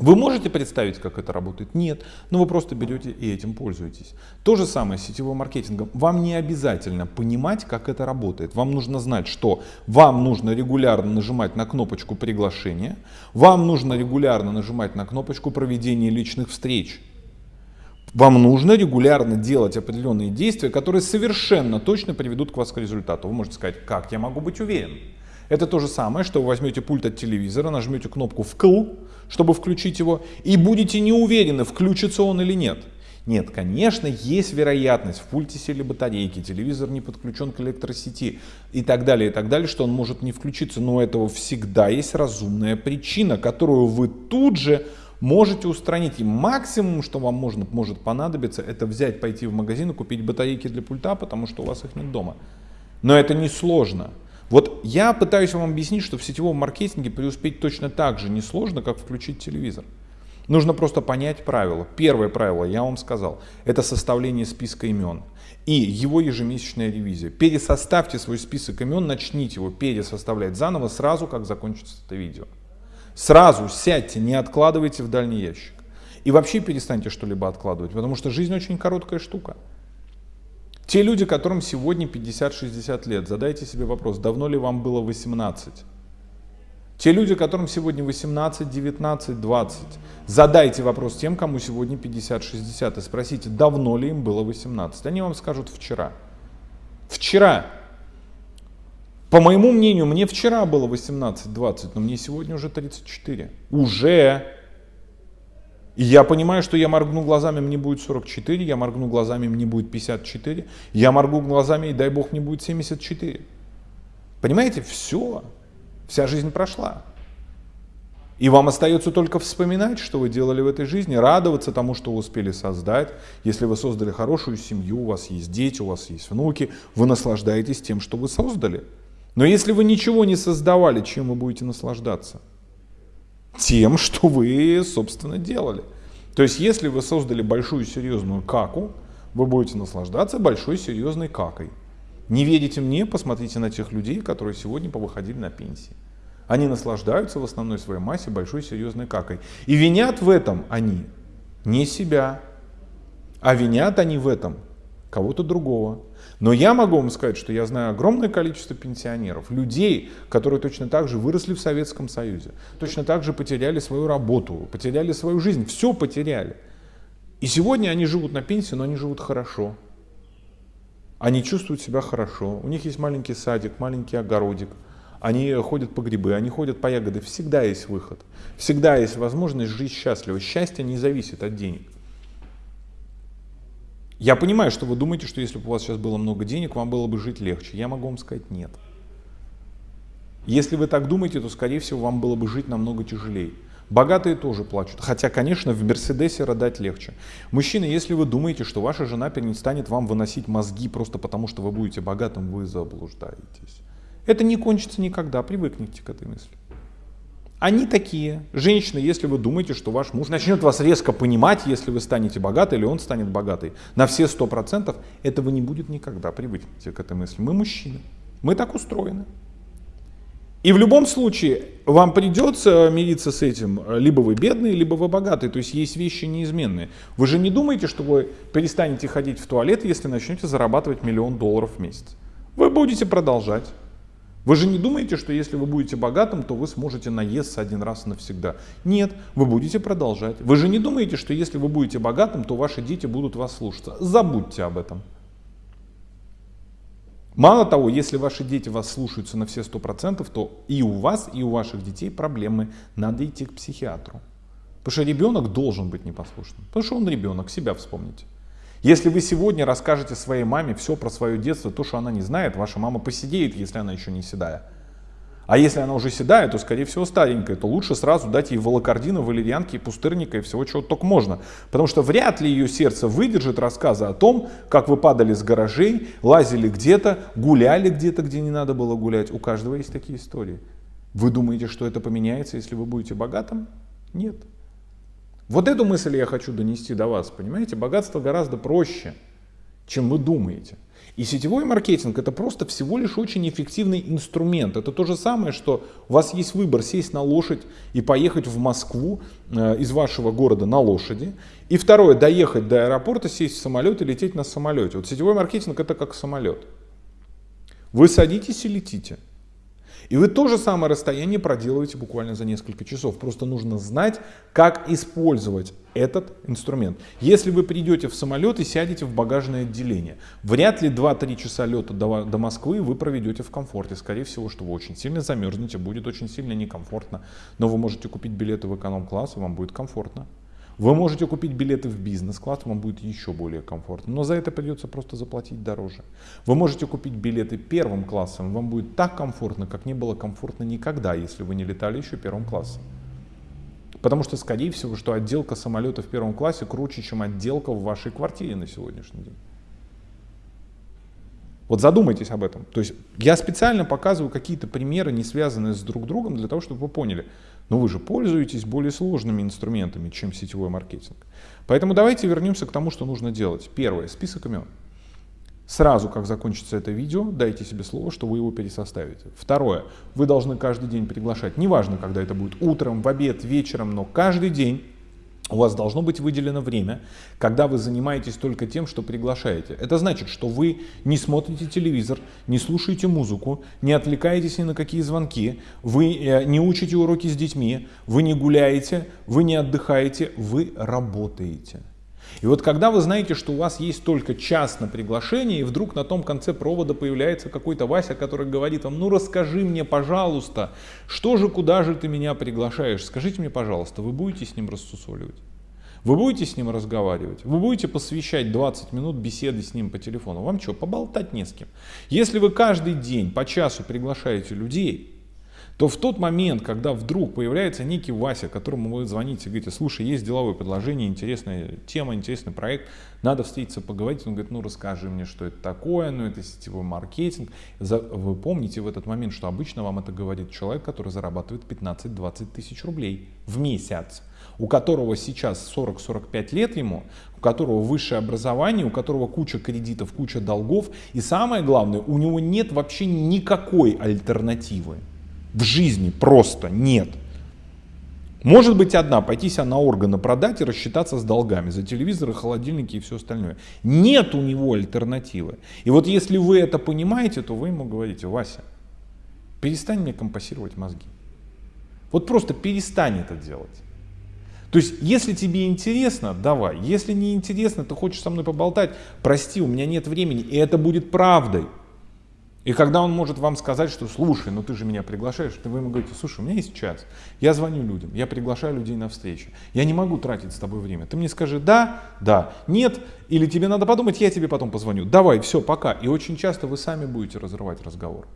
Speaker 1: Вы можете представить, как это работает? Нет, но вы просто берете и этим пользуетесь. То же самое с сетевым маркетингом. Вам не обязательно понимать, как это работает. Вам нужно знать, что вам нужно регулярно нажимать на кнопочку приглашения, вам нужно регулярно нажимать на кнопочку проведения личных встреч. Вам нужно регулярно делать определенные действия, которые совершенно точно приведут к вас к результату. Вы можете сказать, как я могу быть уверен? Это то же самое, что вы возьмете пульт от телевизора, нажмете кнопку «вкл», чтобы включить его, и будете не уверены, включится он или нет. Нет, конечно, есть вероятность, в пульте сели батарейки, телевизор не подключен к электросети и так далее, и так далее, что он может не включиться, но у этого всегда есть разумная причина, которую вы тут же можете устранить. И максимум, что вам можно, может понадобиться, это взять, пойти в магазин и купить батарейки для пульта, потому что у вас их нет дома. Но это не сложно. Вот я пытаюсь вам объяснить, что в сетевом маркетинге преуспеть точно так же несложно, как включить телевизор. Нужно просто понять правила. Первое правило, я вам сказал, это составление списка имен и его ежемесячная ревизия. Пересоставьте свой список имен, начните его пересоставлять заново сразу, как закончится это видео. Сразу сядьте, не откладывайте в дальний ящик. И вообще перестаньте что-либо откладывать, потому что жизнь очень короткая штука. Те люди, которым сегодня 50-60 лет, задайте себе вопрос, давно ли вам было 18? Те люди, которым сегодня 18, 19, 20, задайте вопрос тем, кому сегодня 50-60 и спросите, давно ли им было 18. Они вам скажут вчера. Вчера. По моему мнению, мне вчера было 18-20, но мне сегодня уже 34. Уже. И я понимаю, что я моргну глазами, мне будет 44, я моргну глазами, мне будет 54, я моргну глазами, и дай бог, мне будет 74. Понимаете, все, вся жизнь прошла. И вам остается только вспоминать, что вы делали в этой жизни, радоваться тому, что вы успели создать. Если вы создали хорошую семью, у вас есть дети, у вас есть внуки, вы наслаждаетесь тем, что вы создали. Но если вы ничего не создавали, чем вы будете наслаждаться? тем, что вы, собственно, делали. То есть, если вы создали большую серьезную каку, вы будете наслаждаться большой серьезной какой. Не верите мне, посмотрите на тех людей, которые сегодня повыходили на пенсии. Они наслаждаются в основной своей массе большой серьезной какой. И винят в этом они не себя, а винят они в этом кого-то другого. Но я могу вам сказать, что я знаю огромное количество пенсионеров, людей, которые точно так же выросли в Советском Союзе, точно так же потеряли свою работу, потеряли свою жизнь, все потеряли. И сегодня они живут на пенсии, но они живут хорошо. Они чувствуют себя хорошо, у них есть маленький садик, маленький огородик, они ходят по грибы, они ходят по ягоды, всегда есть выход, всегда есть возможность жить счастливо. Счастье не зависит от денег. Я понимаю, что вы думаете, что если бы у вас сейчас было много денег, вам было бы жить легче. Я могу вам сказать нет. Если вы так думаете, то, скорее всего, вам было бы жить намного тяжелее. Богатые тоже плачут. Хотя, конечно, в Мерседесе родать легче. Мужчины, если вы думаете, что ваша жена перестанет вам выносить мозги просто потому, что вы будете богатым, вы заблуждаетесь. Это не кончится никогда, привыкните к этой мысли. Они такие. Женщины, если вы думаете, что ваш муж начнет вас резко понимать, если вы станете богаты или он станет богатый, на все сто процентов, этого не будет никогда. Привыкните к этой мысли. Мы мужчины. Мы так устроены. И в любом случае вам придется мириться с этим. Либо вы бедные, либо вы богатые. То есть есть вещи неизменные. Вы же не думаете, что вы перестанете ходить в туалет, если начнете зарабатывать миллион долларов в месяц. Вы будете продолжать. Вы же не думаете, что если вы будете богатым, то вы сможете наесться один раз навсегда. Нет, вы будете продолжать. Вы же не думаете, что если вы будете богатым, то ваши дети будут вас слушаться. Забудьте об этом. Мало того, если ваши дети вас слушаются на все сто процентов, то и у вас, и у ваших детей проблемы. Надо идти к психиатру. Потому что ребенок должен быть непослушным. Потому что он ребенок, себя вспомните. Если вы сегодня расскажете своей маме все про свое детство, то, что она не знает, ваша мама посидеет, если она еще не седая. А если она уже седая, то, скорее всего, старенькая, то лучше сразу дать ей волокордина, валерьянки, пустырника и всего, чего только можно. Потому что вряд ли ее сердце выдержит рассказы о том, как вы падали с гаражей, лазили где-то, гуляли где-то, где не надо было гулять. У каждого есть такие истории. Вы думаете, что это поменяется, если вы будете богатым? Нет. Вот эту мысль я хочу донести до вас, понимаете? Богатство гораздо проще, чем вы думаете. И сетевой маркетинг это просто всего лишь очень эффективный инструмент. Это то же самое, что у вас есть выбор сесть на лошадь и поехать в Москву э, из вашего города на лошади. И второе, доехать до аэропорта, сесть в самолет и лететь на самолете. Вот сетевой маркетинг это как самолет. Вы садитесь и летите. И вы то же самое расстояние проделываете буквально за несколько часов. Просто нужно знать, как использовать этот инструмент. Если вы придете в самолет и сядете в багажное отделение, вряд ли 2-3 часа лета до, до Москвы вы проведете в комфорте. Скорее всего, что вы очень сильно замерзнете, будет очень сильно некомфортно. Но вы можете купить билеты в эконом-класс, и вам будет комфортно. Вы можете купить билеты в бизнес-класс, вам будет еще более комфортно, но за это придется просто заплатить дороже. Вы можете купить билеты первым классом, вам будет так комфортно, как не было комфортно никогда, если вы не летали еще первым классом. Потому что, скорее всего, что отделка самолета в первом классе круче, чем отделка в вашей квартире на сегодняшний день. Вот задумайтесь об этом. То есть я специально показываю какие-то примеры, не связанные с друг другом, для того, чтобы вы поняли. Но вы же пользуетесь более сложными инструментами, чем сетевой маркетинг. Поэтому давайте вернемся к тому, что нужно делать. Первое. Список имен. Сразу, как закончится это видео, дайте себе слово, что вы его пересоставите. Второе. Вы должны каждый день приглашать, неважно, когда это будет, утром, в обед, вечером, но каждый день у вас должно быть выделено время, когда вы занимаетесь только тем, что приглашаете. Это значит, что вы не смотрите телевизор, не слушаете музыку, не отвлекаетесь ни на какие звонки, вы э, не учите уроки с детьми, вы не гуляете, вы не отдыхаете, вы работаете. И вот когда вы знаете, что у вас есть только час на приглашение, и вдруг на том конце провода появляется какой-то Вася, который говорит вам, ну расскажи мне, пожалуйста, что же, куда же ты меня приглашаешь, скажите мне, пожалуйста, вы будете с ним рассусоливать? Вы будете с ним разговаривать? Вы будете посвящать 20 минут беседы с ним по телефону? Вам что, поболтать не с кем? Если вы каждый день по часу приглашаете людей, то в тот момент, когда вдруг появляется некий Вася, которому вы звоните и говорите, слушай, есть деловое предложение, интересная тема, интересный проект, надо встретиться, поговорить, он говорит, ну расскажи мне, что это такое, ну это сетевой маркетинг. Вы помните в этот момент, что обычно вам это говорит человек, который зарабатывает 15-20 тысяч рублей в месяц у которого сейчас 40-45 лет ему, у которого высшее образование, у которого куча кредитов, куча долгов, и самое главное, у него нет вообще никакой альтернативы. В жизни просто нет. Может быть одна, пойти себя на органы продать и рассчитаться с долгами за телевизоры, холодильники и все остальное. Нет у него альтернативы. И вот если вы это понимаете, то вы ему говорите, Вася, перестань мне компасировать мозги. Вот просто перестань это делать. То есть, если тебе интересно, давай. Если не интересно, ты хочешь со мной поболтать, прости, у меня нет времени, и это будет правдой. И когда он может вам сказать, что слушай, ну ты же меня приглашаешь, то вы ему говорите, слушай, у меня есть час, я звоню людям, я приглашаю людей на встречу, я не могу тратить с тобой время. Ты мне скажи да, да, нет, или тебе надо подумать, я тебе потом позвоню. Давай, все, пока. И очень часто вы сами будете разрывать разговор.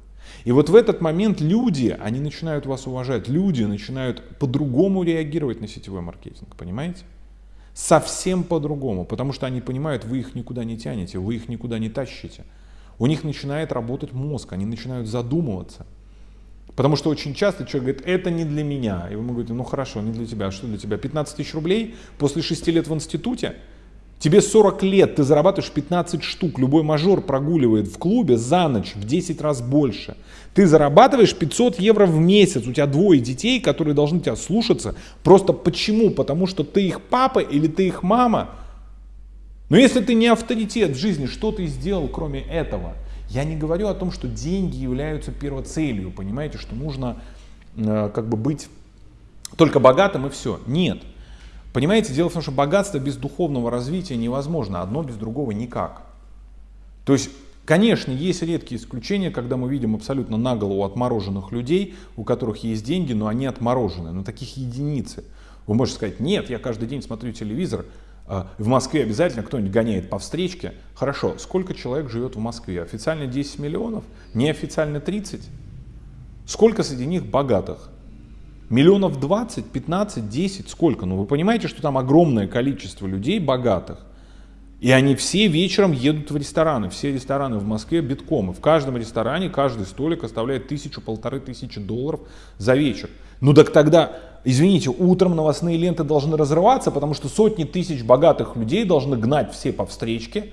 Speaker 1: И вот в этот момент люди, они начинают вас уважать, люди начинают по-другому реагировать на сетевой маркетинг, понимаете? Совсем по-другому, потому что они понимают, вы их никуда не тянете, вы их никуда не тащите у них начинает работать мозг, они начинают задумываться. Потому что очень часто человек говорит, это не для меня. И вы ему говорите, ну хорошо, не для тебя. А что для тебя? 15 тысяч рублей после 6 лет в институте? Тебе 40 лет, ты зарабатываешь 15 штук. Любой мажор прогуливает в клубе за ночь в 10 раз больше. Ты зарабатываешь 500 евро в месяц. У тебя двое детей, которые должны тебя слушаться. Просто почему? Потому что ты их папа или ты их мама. Но если ты не авторитет в жизни, что ты сделал кроме этого? Я не говорю о том, что деньги являются первоцелью, понимаете, что нужно э, как бы быть только богатым и все. Нет. Понимаете, дело в том, что богатство без духовного развития невозможно, одно без другого никак. То есть, конечно, есть редкие исключения, когда мы видим абсолютно наголову отмороженных людей, у которых есть деньги, но они отморожены, но таких единицы. Вы можете сказать, нет, я каждый день смотрю телевизор, в Москве обязательно кто-нибудь гоняет по встречке. Хорошо, сколько человек живет в Москве? Официально 10 миллионов, неофициально 30. Сколько среди них богатых? Миллионов 20, 15, 10, сколько? Ну вы понимаете, что там огромное количество людей богатых. И они все вечером едут в рестораны. Все рестораны в Москве битком. И в каждом ресторане каждый столик оставляет тысячу, полторы тысячи долларов за вечер. Ну так тогда Извините, утром новостные ленты должны разрываться, потому что сотни тысяч богатых людей должны гнать все по встречке,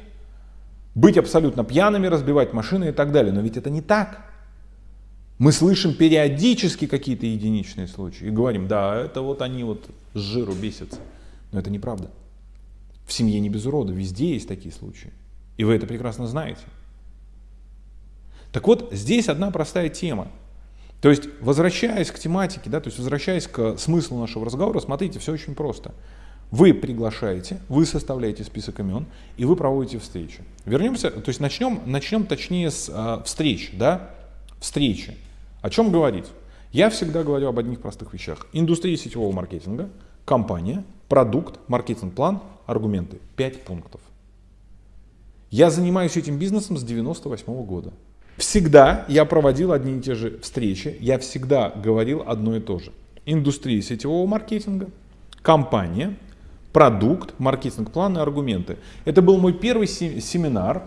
Speaker 1: быть абсолютно пьяными, разбивать машины и так далее. Но ведь это не так. Мы слышим периодически какие-то единичные случаи и говорим, да, это вот они вот с жиру бесятся. Но это неправда. В семье не без урода, везде есть такие случаи. И вы это прекрасно знаете. Так вот, здесь одна простая тема. То есть, возвращаясь к тематике, да, то есть возвращаясь к смыслу нашего разговора, смотрите, все очень просто. Вы приглашаете, вы составляете список имен, и вы проводите встречи. Вернемся, то есть начнем, начнем точнее с э, встреч, да, встречи. О чем говорить? Я всегда говорю об одних простых вещах. Индустрия сетевого маркетинга, компания, продукт, маркетинг-план, аргументы. Пять пунктов. Я занимаюсь этим бизнесом с 98 -го года. Всегда я проводил одни и те же встречи, я всегда говорил одно и то же. Индустрия сетевого маркетинга, компания, продукт, маркетинг-план и аргументы. Это был мой первый семинар,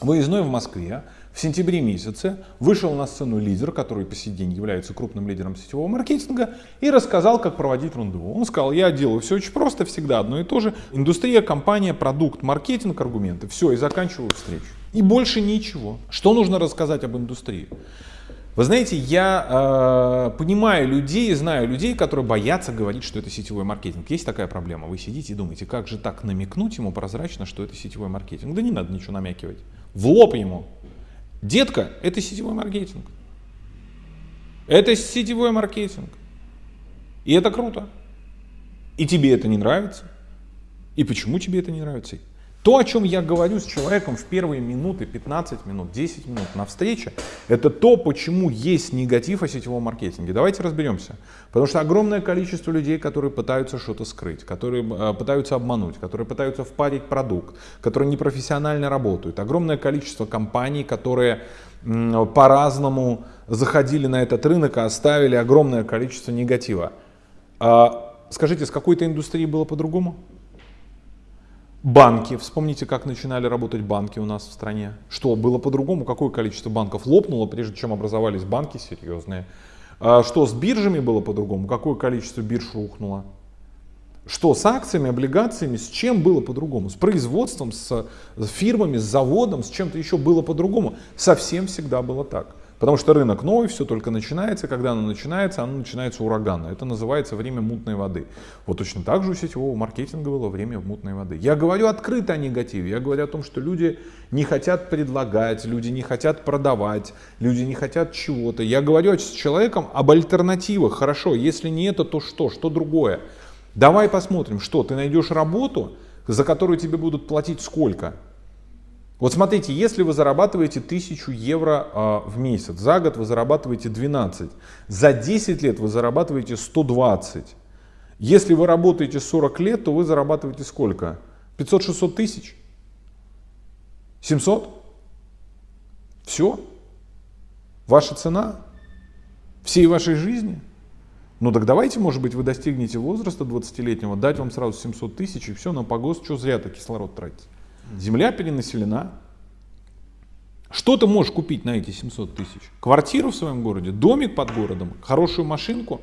Speaker 1: выездной в Москве в сентябре месяце вышел на сцену лидер, который по сей день является крупным лидером сетевого маркетинга, и рассказал, как проводить рандеву. Он сказал, я делаю все очень просто, всегда одно и то же. Индустрия, компания, продукт, маркетинг, аргументы. Все, и заканчиваю встречу. И больше ничего. Что нужно рассказать об индустрии? Вы знаете, я э, понимаю людей, знаю людей, которые боятся говорить, что это сетевой маркетинг. Есть такая проблема. Вы сидите и думаете, как же так намекнуть ему прозрачно, что это сетевой маркетинг. Да не надо ничего намекивать. В лоб ему. Детка, это сетевой маркетинг. Это сетевой маркетинг. И это круто. И тебе это не нравится. И почему тебе это не нравится? То, о чем я говорю с человеком в первые минуты, 15 минут, 10 минут на встрече, это то, почему есть негатив о сетевом маркетинге. Давайте разберемся. Потому что огромное количество людей, которые пытаются что-то скрыть, которые э, пытаются обмануть, которые пытаются впарить продукт, которые непрофессионально работают. Огромное количество компаний, которые по-разному заходили на этот рынок и оставили огромное количество негатива. А, скажите, с какой-то индустрией было по-другому? Банки, вспомните, как начинали работать банки у нас в стране. Что, было по-другому? Какое количество банков лопнуло, прежде чем образовались банки серьезные? А что, с биржами было по-другому? Какое количество бирж рухнуло? Что с акциями, облигациями, с чем было по-другому? С производством, с фирмами, с заводом, с чем-то еще было по-другому? Совсем всегда было так. Потому что рынок новый, все только начинается, когда оно начинается, оно начинается ураганно. Это называется время мутной воды. Вот точно так же у сетевого маркетинга было время мутной воды. Я говорю открыто о негативе, я говорю о том, что люди не хотят предлагать, люди не хотят продавать, люди не хотят чего-то. Я говорю с человеком об альтернативах. Хорошо, если не это, то что? Что другое? Давай посмотрим, что ты найдешь работу, за которую тебе будут платить сколько? Вот смотрите, если вы зарабатываете 1000 евро э, в месяц, за год вы зарабатываете 12, за 10 лет вы зарабатываете 120. Если вы работаете 40 лет, то вы зарабатываете сколько? 500-600 тысяч? 700? Все? Ваша цена? Всей вашей жизни? Ну так давайте, может быть, вы достигнете возраста 20-летнего, дать вам сразу 700 тысяч и все, на погост, что зря-то кислород тратить. Земля перенаселена. Что ты можешь купить на эти 700 тысяч? Квартиру в своем городе, домик под городом, хорошую машинку.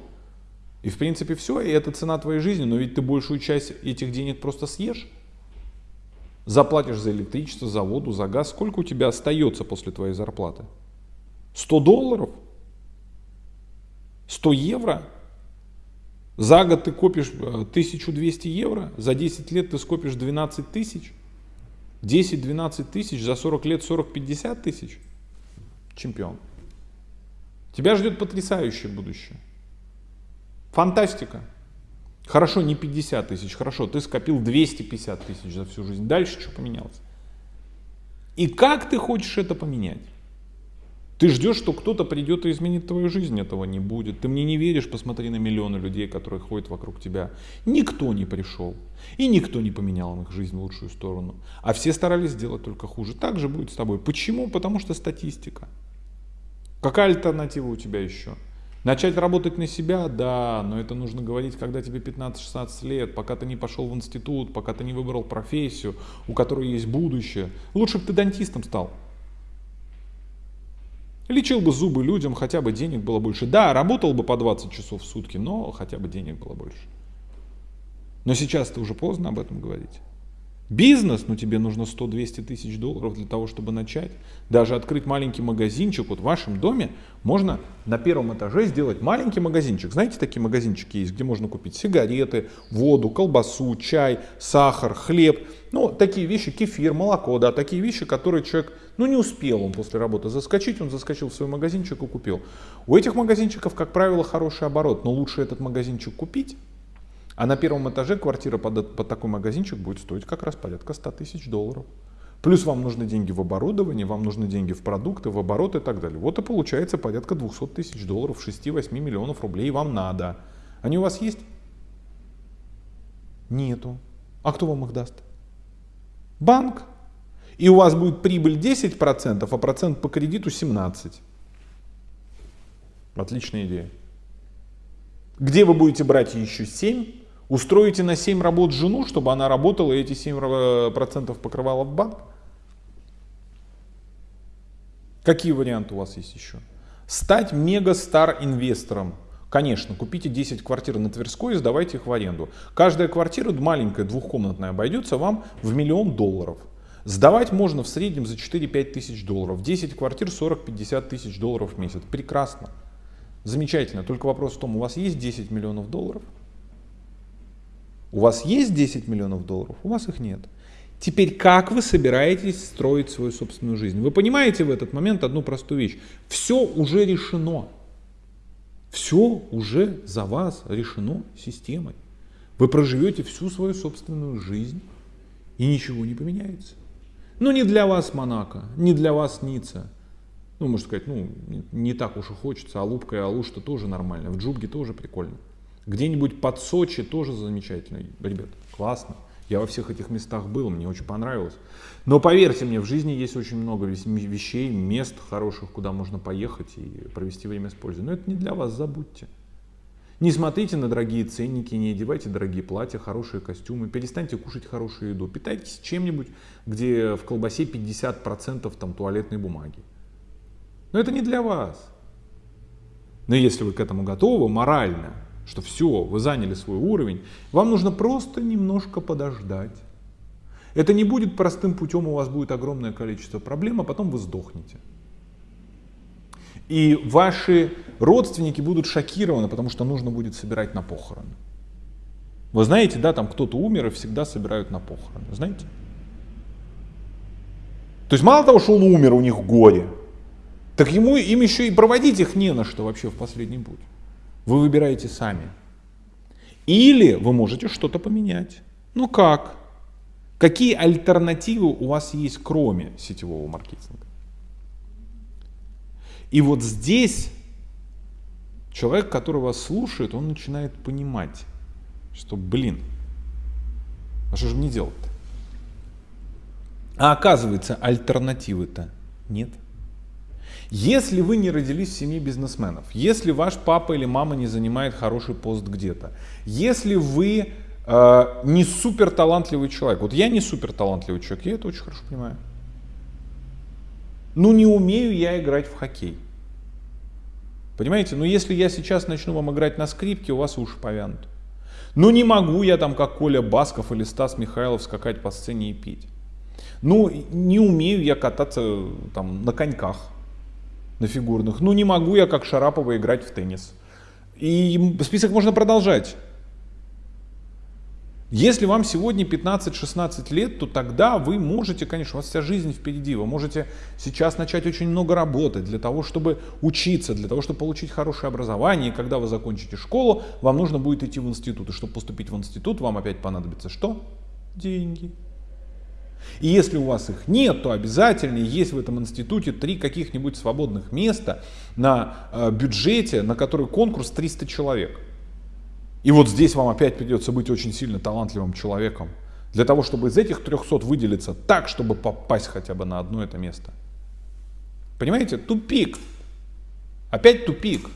Speaker 1: И в принципе все, и это цена твоей жизни, но ведь ты большую часть этих денег просто съешь. Заплатишь за электричество, за воду, за газ. Сколько у тебя остается после твоей зарплаты? 100 долларов? 100 евро? За год ты копишь 1200 э, евро, за 10 лет ты скопишь 12 тысяч. 10-12 тысяч, за 40 лет 40-50 тысяч. Чемпион. Тебя ждет потрясающее будущее. Фантастика. Хорошо, не 50 тысяч, хорошо, ты скопил 250 тысяч за всю жизнь. Дальше что поменялось? И как ты хочешь это поменять? Ты ждешь, что кто-то придет и изменит твою жизнь, этого не будет. Ты мне не веришь, посмотри на миллионы людей, которые ходят вокруг тебя. Никто не пришел. И никто не поменял их жизнь в лучшую сторону. А все старались сделать только хуже. Так же будет с тобой. Почему? Потому что статистика. Какая альтернатива у тебя еще? Начать работать на себя, да, но это нужно говорить, когда тебе 15-16 лет, пока ты не пошел в институт, пока ты не выбрал профессию, у которой есть будущее. Лучше бы ты дантистом стал. Лечил бы зубы людям, хотя бы денег было больше. Да, работал бы по 20 часов в сутки, но хотя бы денег было больше. Но сейчас-то уже поздно об этом говорить. Бизнес, ну тебе нужно 100-200 тысяч долларов для того, чтобы начать. Даже открыть маленький магазинчик. Вот в вашем доме можно на первом этаже сделать маленький магазинчик. Знаете, такие магазинчики есть, где можно купить сигареты, воду, колбасу, чай, сахар, хлеб. Ну, такие вещи, кефир, молоко, да, такие вещи, которые человек, ну, не успел он после работы заскочить, он заскочил в свой магазинчик и купил. У этих магазинчиков, как правило, хороший оборот, но лучше этот магазинчик купить, а на первом этаже квартира под, под такой магазинчик будет стоить как раз порядка 100 тысяч долларов. Плюс вам нужны деньги в оборудование, вам нужны деньги в продукты, в оборот и так далее. Вот и получается порядка 200 тысяч долларов, 6-8 миллионов рублей вам надо. Они у вас есть? Нету. А кто вам их даст? банк, и у вас будет прибыль 10%, а процент по кредиту 17%. Отличная идея. Где вы будете брать еще 7? Устроите на 7 работ жену, чтобы она работала и эти 7% покрывала в банк? Какие варианты у вас есть еще? Стать мега-стар инвестором. Конечно, купите 10 квартир на Тверской и сдавайте их в аренду. Каждая квартира маленькая, двухкомнатная, обойдется вам в миллион долларов. Сдавать можно в среднем за 4-5 тысяч долларов. 10 квартир 40-50 тысяч долларов в месяц. Прекрасно. Замечательно. Только вопрос в том, у вас есть 10 миллионов долларов? У вас есть 10 миллионов долларов? У вас их нет. Теперь как вы собираетесь строить свою собственную жизнь? Вы понимаете в этот момент одну простую вещь. Все уже решено. Все уже за вас решено системой. Вы проживете всю свою собственную жизнь и ничего не поменяется. Ну не для вас Монако, не для вас Ницца. Ну, можно сказать, ну, не так уж и хочется. Алупка и Алушта тоже нормально. В Джубге тоже прикольно. Где-нибудь под Сочи тоже замечательно. Ребят, классно. Я во всех этих местах был, мне очень понравилось. Но поверьте мне, в жизни есть очень много вещей, мест хороших, куда можно поехать и провести время с пользой. Но это не для вас, забудьте. Не смотрите на дорогие ценники, не одевайте дорогие платья, хорошие костюмы, перестаньте кушать хорошую еду. Питайтесь чем-нибудь, где в колбасе 50% там, туалетной бумаги. Но это не для вас. Но если вы к этому готовы морально, что все, вы заняли свой уровень, вам нужно просто немножко подождать. Это не будет простым путем, у вас будет огромное количество проблем, а потом вы сдохнете. И ваши родственники будут шокированы, потому что нужно будет собирать на похороны. Вы знаете, да, там кто-то умер и всегда собирают на похороны, знаете? То есть мало того, что он умер, у них горе, так ему, им еще и проводить их не на что вообще в последний путь. Вы выбираете сами. Или вы можете что-то поменять. Ну как? Какие альтернативы у вас есть, кроме сетевого маркетинга? И вот здесь человек, который вас слушает, он начинает понимать, что, блин, а что же мне делать-то? А оказывается, альтернативы-то нет. Если вы не родились в семье бизнесменов, если ваш папа или мама не занимает хороший пост где-то, если вы э, не супер талантливый человек, вот я не супер талантливый человек, я это очень хорошо понимаю. Ну не умею я играть в хоккей. Понимаете, ну если я сейчас начну вам играть на скрипке, у вас уши повянут. Ну не могу я там, как Коля Басков или Стас Михайлов, скакать по сцене и петь. Ну не умею я кататься там на коньках на фигурных. Ну не могу я, как Шарапова, играть в теннис. И список можно продолжать. Если вам сегодня 15-16 лет, то тогда вы можете, конечно, у вас вся жизнь впереди, вы можете сейчас начать очень много работать для того, чтобы учиться, для того, чтобы получить хорошее образование. И когда вы закончите школу, вам нужно будет идти в институт. И чтобы поступить в институт, вам опять понадобится что? Деньги. И если у вас их нет, то обязательно есть в этом институте три каких-нибудь свободных места на э, бюджете, на который конкурс 300 человек. И вот здесь вам опять придется быть очень сильно талантливым человеком, для того, чтобы из этих 300 выделиться так, чтобы попасть хотя бы на одно это место. Понимаете, тупик. Опять тупик.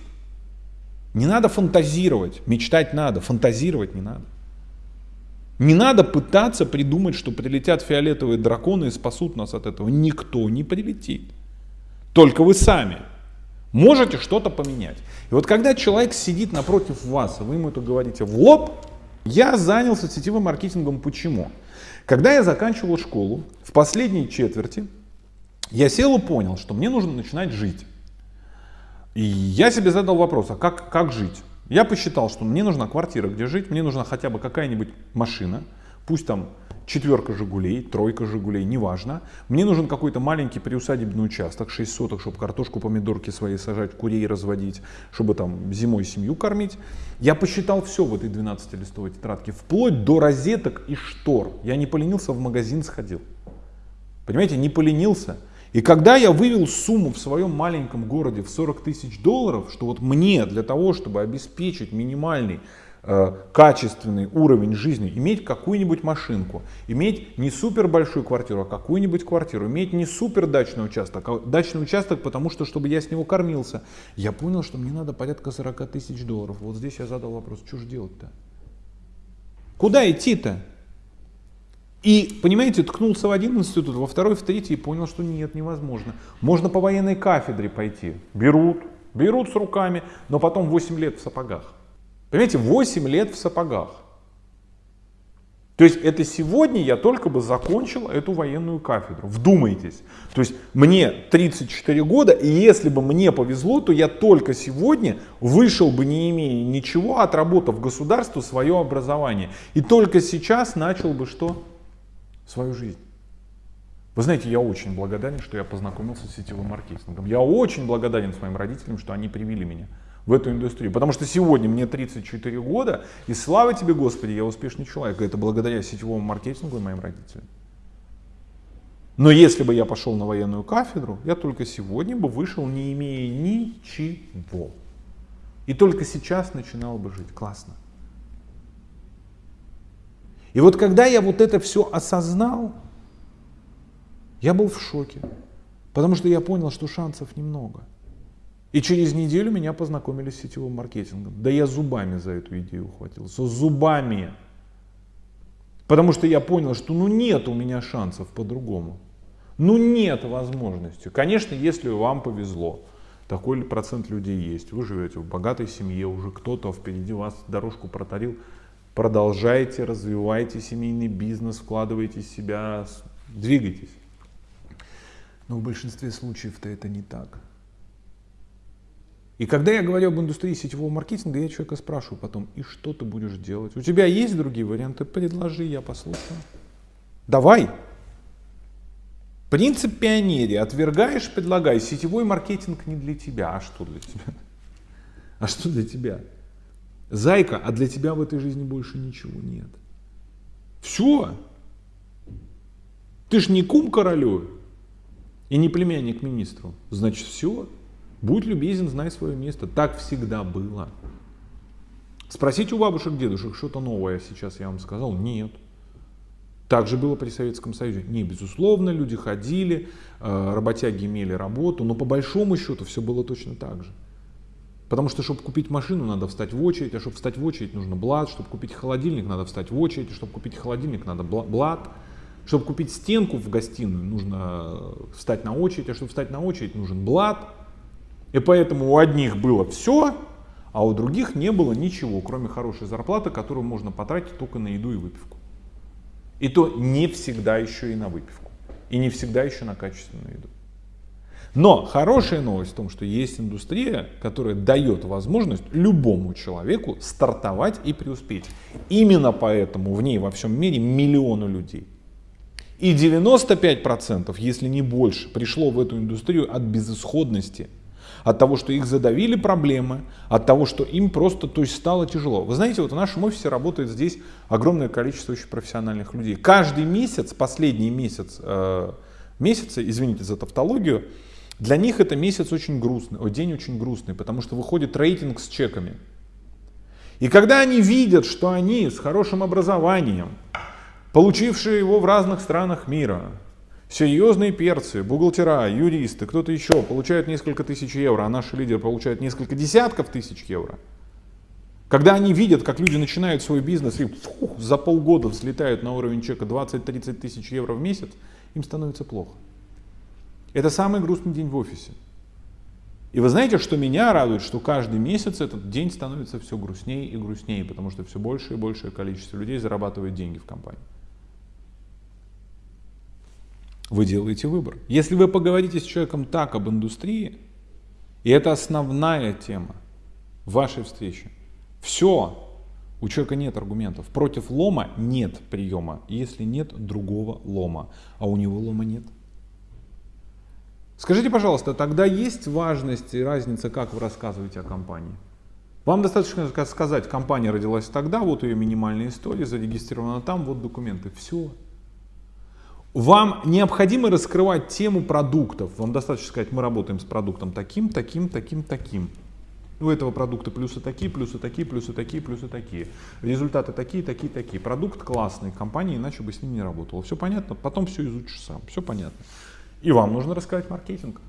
Speaker 1: Не надо фантазировать, мечтать надо, фантазировать не надо. Не надо пытаться придумать, что прилетят фиолетовые драконы и спасут нас от этого. Никто не прилетит. Только вы сами можете что-то поменять. И вот когда человек сидит напротив вас, вы ему это говорите в лоб, я занялся сетевым маркетингом. Почему? Когда я заканчивал школу, в последней четверти, я сел и понял, что мне нужно начинать жить. И я себе задал вопрос, а как, как жить? Я посчитал, что мне нужна квартира, где жить, мне нужна хотя бы какая-нибудь машина, пусть там четверка «Жигулей», тройка «Жигулей», неважно. Мне нужен какой-то маленький приусадебный участок, 6 соток, чтобы картошку, помидорки свои сажать, курей разводить, чтобы там зимой семью кормить. Я посчитал все в этой 12-листовой тетрадке, вплоть до розеток и штор. Я не поленился, в магазин сходил. Понимаете, не поленился. И когда я вывел сумму в своем маленьком городе в 40 тысяч долларов, что вот мне для того, чтобы обеспечить минимальный качественный уровень жизни, иметь какую-нибудь машинку, иметь не супер большую квартиру, а какую-нибудь квартиру, иметь не супер дачный участок, а дачный участок, потому что, чтобы я с него кормился, я понял, что мне надо порядка 40 тысяч долларов. Вот здесь я задал вопрос, что же делать-то? Куда идти-то? И, понимаете, ткнулся в один институт, во второй, в третий и понял, что нет, невозможно. Можно по военной кафедре пойти. Берут, берут с руками, но потом 8 лет в сапогах. Понимаете, 8 лет в сапогах. То есть это сегодня я только бы закончил эту военную кафедру. Вдумайтесь. То есть мне 34 года, и если бы мне повезло, то я только сегодня вышел бы, не имея ничего, отработав государству свое образование. И только сейчас начал бы что? Свою жизнь. Вы знаете, я очень благодарен, что я познакомился с сетевым маркетингом. Я очень благодарен своим родителям, что они привели меня в эту индустрию. Потому что сегодня мне 34 года, и слава тебе, Господи, я успешный человек. Это благодаря сетевому маркетингу и моим родителям. Но если бы я пошел на военную кафедру, я только сегодня бы вышел, не имея ничего. И только сейчас начинал бы жить. Классно. И вот когда я вот это все осознал, я был в шоке. Потому что я понял, что шансов немного. И через неделю меня познакомили с сетевым маркетингом. Да я зубами за эту идею ухватился. Зубами. Потому что я понял, что ну нет у меня шансов по-другому. Ну нет возможности. Конечно, если вам повезло, такой процент людей есть. Вы живете в богатой семье, уже кто-то впереди вас дорожку протарил. Продолжайте, развивайте семейный бизнес, вкладывайте себя, двигайтесь. Но в большинстве случаев-то это не так. И когда я говорю об индустрии сетевого маркетинга, я человека спрашиваю потом, и что ты будешь делать? У тебя есть другие варианты? Предложи, я послушаю. Давай. Принцип пионерии. Отвергаешь, предлагай. Сетевой маркетинг не для тебя. А что для тебя? А что для тебя? Зайка, а для тебя в этой жизни больше ничего нет. Все. Ты ж не кум королю и не племянник министру. Значит, все. Будь любезен, знай свое место. Так всегда было. Спросите у бабушек, дедушек, что-то новое сейчас я вам сказал. Нет. Так же было при Советском Союзе. Не, безусловно, люди ходили, э, работяги имели работу, но по большому счету все было точно так же. Потому что, чтобы купить машину, надо встать в очередь, а чтобы встать в очередь, нужно блат, чтобы купить холодильник, надо встать в очередь, чтобы купить холодильник, надо блат, чтобы купить стенку в гостиную, нужно встать на очередь, а чтобы встать на очередь, нужен блат, и поэтому у одних было все, а у других не было ничего, кроме хорошей зарплаты, которую можно потратить только на еду и выпивку. И то не всегда еще и на выпивку. И не всегда еще на качественную еду. Но хорошая новость в том, что есть индустрия, которая дает возможность любому человеку стартовать и преуспеть. Именно поэтому в ней во всем мире миллионы людей. И 95%, если не больше, пришло в эту индустрию от безысходности – от того, что их задавили проблемы, от того, что им просто то есть, стало тяжело. Вы знаете, вот в нашем офисе работает здесь огромное количество очень профессиональных людей. Каждый месяц, последний месяц, э, месяца, извините за тавтологию, для них это месяц очень грустный, о, день очень грустный, потому что выходит рейтинг с чеками. И когда они видят, что они с хорошим образованием, получившие его в разных странах мира, Серьезные перцы, бухгалтера, юристы, кто-то еще получают несколько тысяч евро, а наши лидеры получают несколько десятков тысяч евро. Когда они видят, как люди начинают свой бизнес и фух, за полгода взлетают на уровень чека 20-30 тысяч евро в месяц, им становится плохо. Это самый грустный день в офисе. И вы знаете, что меня радует, что каждый месяц этот день становится все грустнее и грустнее, потому что все больше и большее количество людей зарабатывает деньги в компании вы делаете выбор. Если вы поговорите с человеком так об индустрии, и это основная тема вашей встречи, все, у человека нет аргументов. Против лома нет приема, если нет другого лома, а у него лома нет. Скажите, пожалуйста, тогда есть важность и разница, как вы рассказываете о компании? Вам достаточно сказать, компания родилась тогда, вот ее минимальная история, зарегистрирована там, вот документы. Все. Вам необходимо раскрывать тему продуктов. Вам достаточно сказать, мы работаем с продуктом таким, таким, таким, таким. У этого продукта плюсы такие, плюсы такие, плюсы такие, плюсы такие. Результаты такие, такие, такие. Продукт классный, компания иначе бы с ним не работала. Все понятно? Потом все изучишь сам. Все понятно. И вам нужно рассказать маркетинг.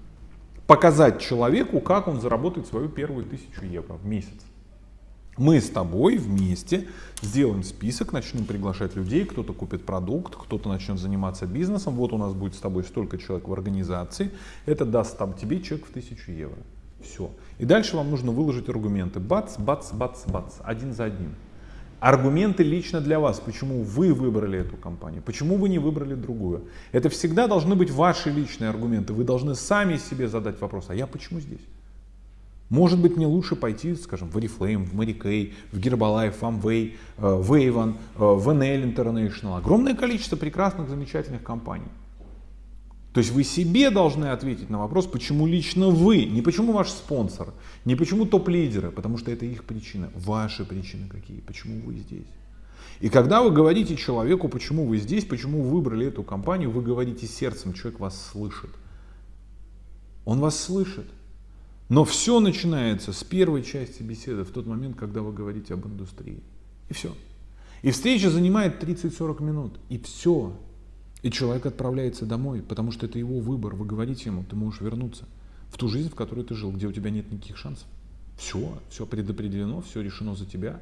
Speaker 1: Показать человеку, как он заработает свою первую тысячу евро в месяц. Мы с тобой вместе сделаем список, начнем приглашать людей, кто-то купит продукт, кто-то начнет заниматься бизнесом. Вот у нас будет с тобой столько человек в организации. Это даст там тебе чек в 1000 евро. Все. И дальше вам нужно выложить аргументы. Бац, бац, бац, бац. Один за одним. Аргументы лично для вас, почему вы выбрали эту компанию, почему вы не выбрали другую. Это всегда должны быть ваши личные аргументы. Вы должны сами себе задать вопрос, а я почему здесь? Может быть, мне лучше пойти, скажем, в Oriflame, в Kay, в Herbalife, в Amway, э, в Avon, э, в NL International. Огромное количество прекрасных, замечательных компаний. То есть вы себе должны ответить на вопрос, почему лично вы, не почему ваш спонсор, не почему топ-лидеры, потому что это их причина. Ваши причины какие, почему вы здесь. И когда вы говорите человеку, почему вы здесь, почему вы выбрали эту компанию, вы говорите сердцем, человек вас слышит. Он вас слышит. Но все начинается с первой части беседы, в тот момент, когда вы говорите об индустрии. И все. И встреча занимает 30-40 минут. И все. И человек отправляется домой, потому что это его выбор. Вы говорите ему, ты можешь вернуться в ту жизнь, в которой ты жил, где у тебя нет никаких шансов. Все, все предопределено, все решено за тебя.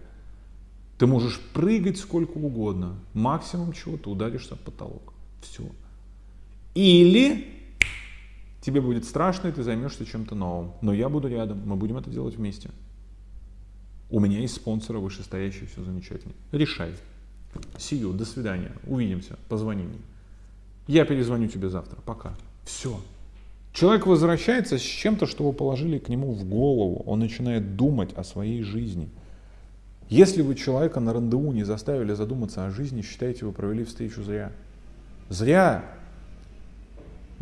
Speaker 1: Ты можешь прыгать сколько угодно. Максимум чего ты ударишься в потолок. Все. Или тебе будет страшно, и ты займешься чем-то новым. Но я буду рядом, мы будем это делать вместе. У меня есть спонсоры вышестоящие, все замечательно. Решай. Сию, до свидания, увидимся, позвони мне. Я перезвоню тебе завтра, пока. Все. Человек возвращается с чем-то, что вы положили к нему в голову. Он начинает думать о своей жизни. Если вы человека на рандеву не заставили задуматься о жизни, считаете, вы провели встречу зря. Зря.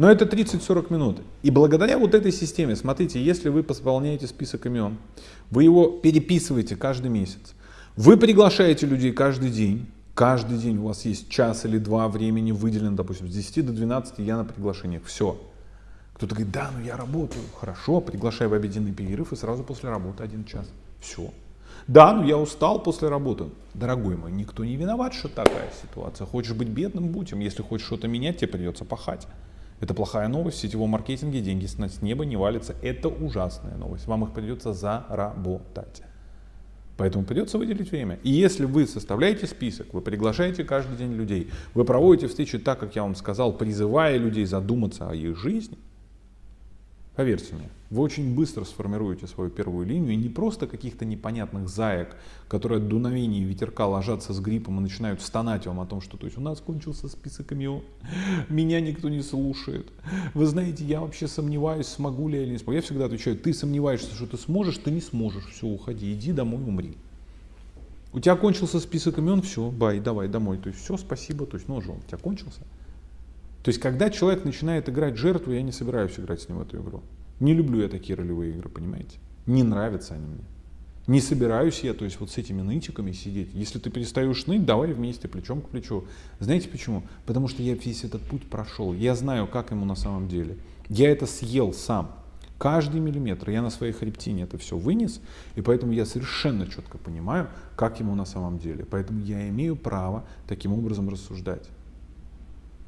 Speaker 1: Но это 30-40 минут. И благодаря вот этой системе, смотрите, если вы пополняете список имен, вы его переписываете каждый месяц, вы приглашаете людей каждый день, каждый день у вас есть час или два времени выделено, допустим, с 10 до 12 я на приглашениях, все. Кто-то говорит, да, ну я работаю, хорошо, приглашай в обеденный перерыв и сразу после работы один час, все. Да, ну я устал после работы. Дорогой мой, никто не виноват, что такая ситуация. Хочешь быть бедным, будь им. Если хочешь что-то менять, тебе придется пахать. Это плохая новость. В сетевом маркетинге деньги с неба не валятся. Это ужасная новость. Вам их придется заработать. Поэтому придется выделить время. И если вы составляете список, вы приглашаете каждый день людей, вы проводите встречи так, как я вам сказал, призывая людей задуматься о их жизни – Поверьте мне, вы очень быстро сформируете свою первую линию и не просто каких-то непонятных заек, которые от дуновения ветерка ложатся с гриппом и начинают стонать вам о том, что то есть у нас кончился список имен, меня никто не слушает. Вы знаете, я вообще сомневаюсь, смогу ли я или не смогу. Я всегда отвечаю, ты сомневаешься, что ты сможешь, ты не сможешь, все, уходи, иди домой, умри. У тебя кончился список имен, все, бай, давай домой. То есть все, спасибо, то есть ну, он у тебя кончился. То есть, когда человек начинает играть жертву, я не собираюсь играть с ним в эту игру. Не люблю я такие ролевые игры, понимаете? Не нравятся они мне. Не собираюсь я, то есть вот с этими нытиками сидеть. Если ты перестаешь ныть, давай вместе, плечом к плечу. Знаете почему? Потому что я весь этот путь прошел. Я знаю, как ему на самом деле. Я это съел сам. Каждый миллиметр. Я на своей хребтине это все вынес. И поэтому я совершенно четко понимаю, как ему на самом деле. Поэтому я имею право таким образом рассуждать.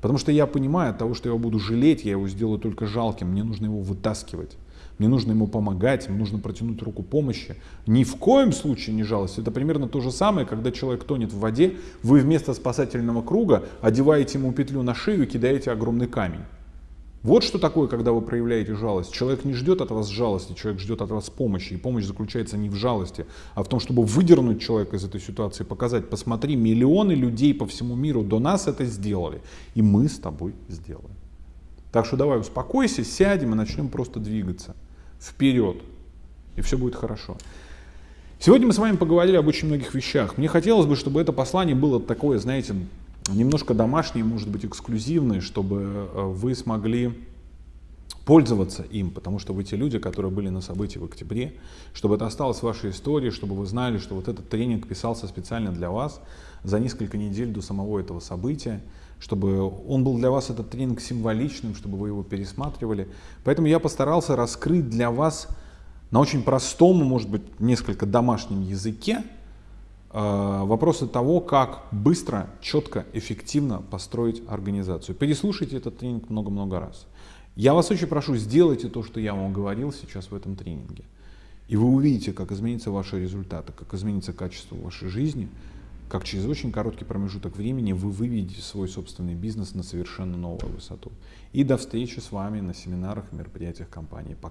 Speaker 1: Потому что я понимаю, от того, что я буду жалеть, я его сделаю только жалким, мне нужно его вытаскивать. Мне нужно ему помогать, мне нужно протянуть руку помощи. Ни в коем случае не жалость. Это примерно то же самое, когда человек тонет в воде, вы вместо спасательного круга одеваете ему петлю на шею и кидаете огромный камень. Вот что такое, когда вы проявляете жалость. Человек не ждет от вас жалости, человек ждет от вас помощи. И помощь заключается не в жалости, а в том, чтобы выдернуть человека из этой ситуации, показать, посмотри, миллионы людей по всему миру до нас это сделали. И мы с тобой сделаем. Так что давай успокойся, сядем и начнем просто двигаться вперед. И все будет хорошо. Сегодня мы с вами поговорили об очень многих вещах. Мне хотелось бы, чтобы это послание было такое, знаете, немножко домашние, может быть, эксклюзивные, чтобы э, вы смогли пользоваться им, потому что вы те люди, которые были на событии в октябре, чтобы это осталось в вашей истории, чтобы вы знали, что вот этот тренинг писался специально для вас за несколько недель до самого этого события, чтобы он был для вас, этот тренинг, символичным, чтобы вы его пересматривали. Поэтому я постарался раскрыть для вас на очень простом, может быть, несколько домашнем языке, вопросы того, как быстро, четко, эффективно построить организацию. Переслушайте этот тренинг много-много раз. Я вас очень прошу, сделайте то, что я вам говорил сейчас в этом тренинге. И вы увидите, как изменятся ваши результаты, как изменится качество вашей жизни, как через очень короткий промежуток времени вы выведете свой собственный бизнес на совершенно новую высоту. И до встречи с вами на семинарах и мероприятиях компании. Пока.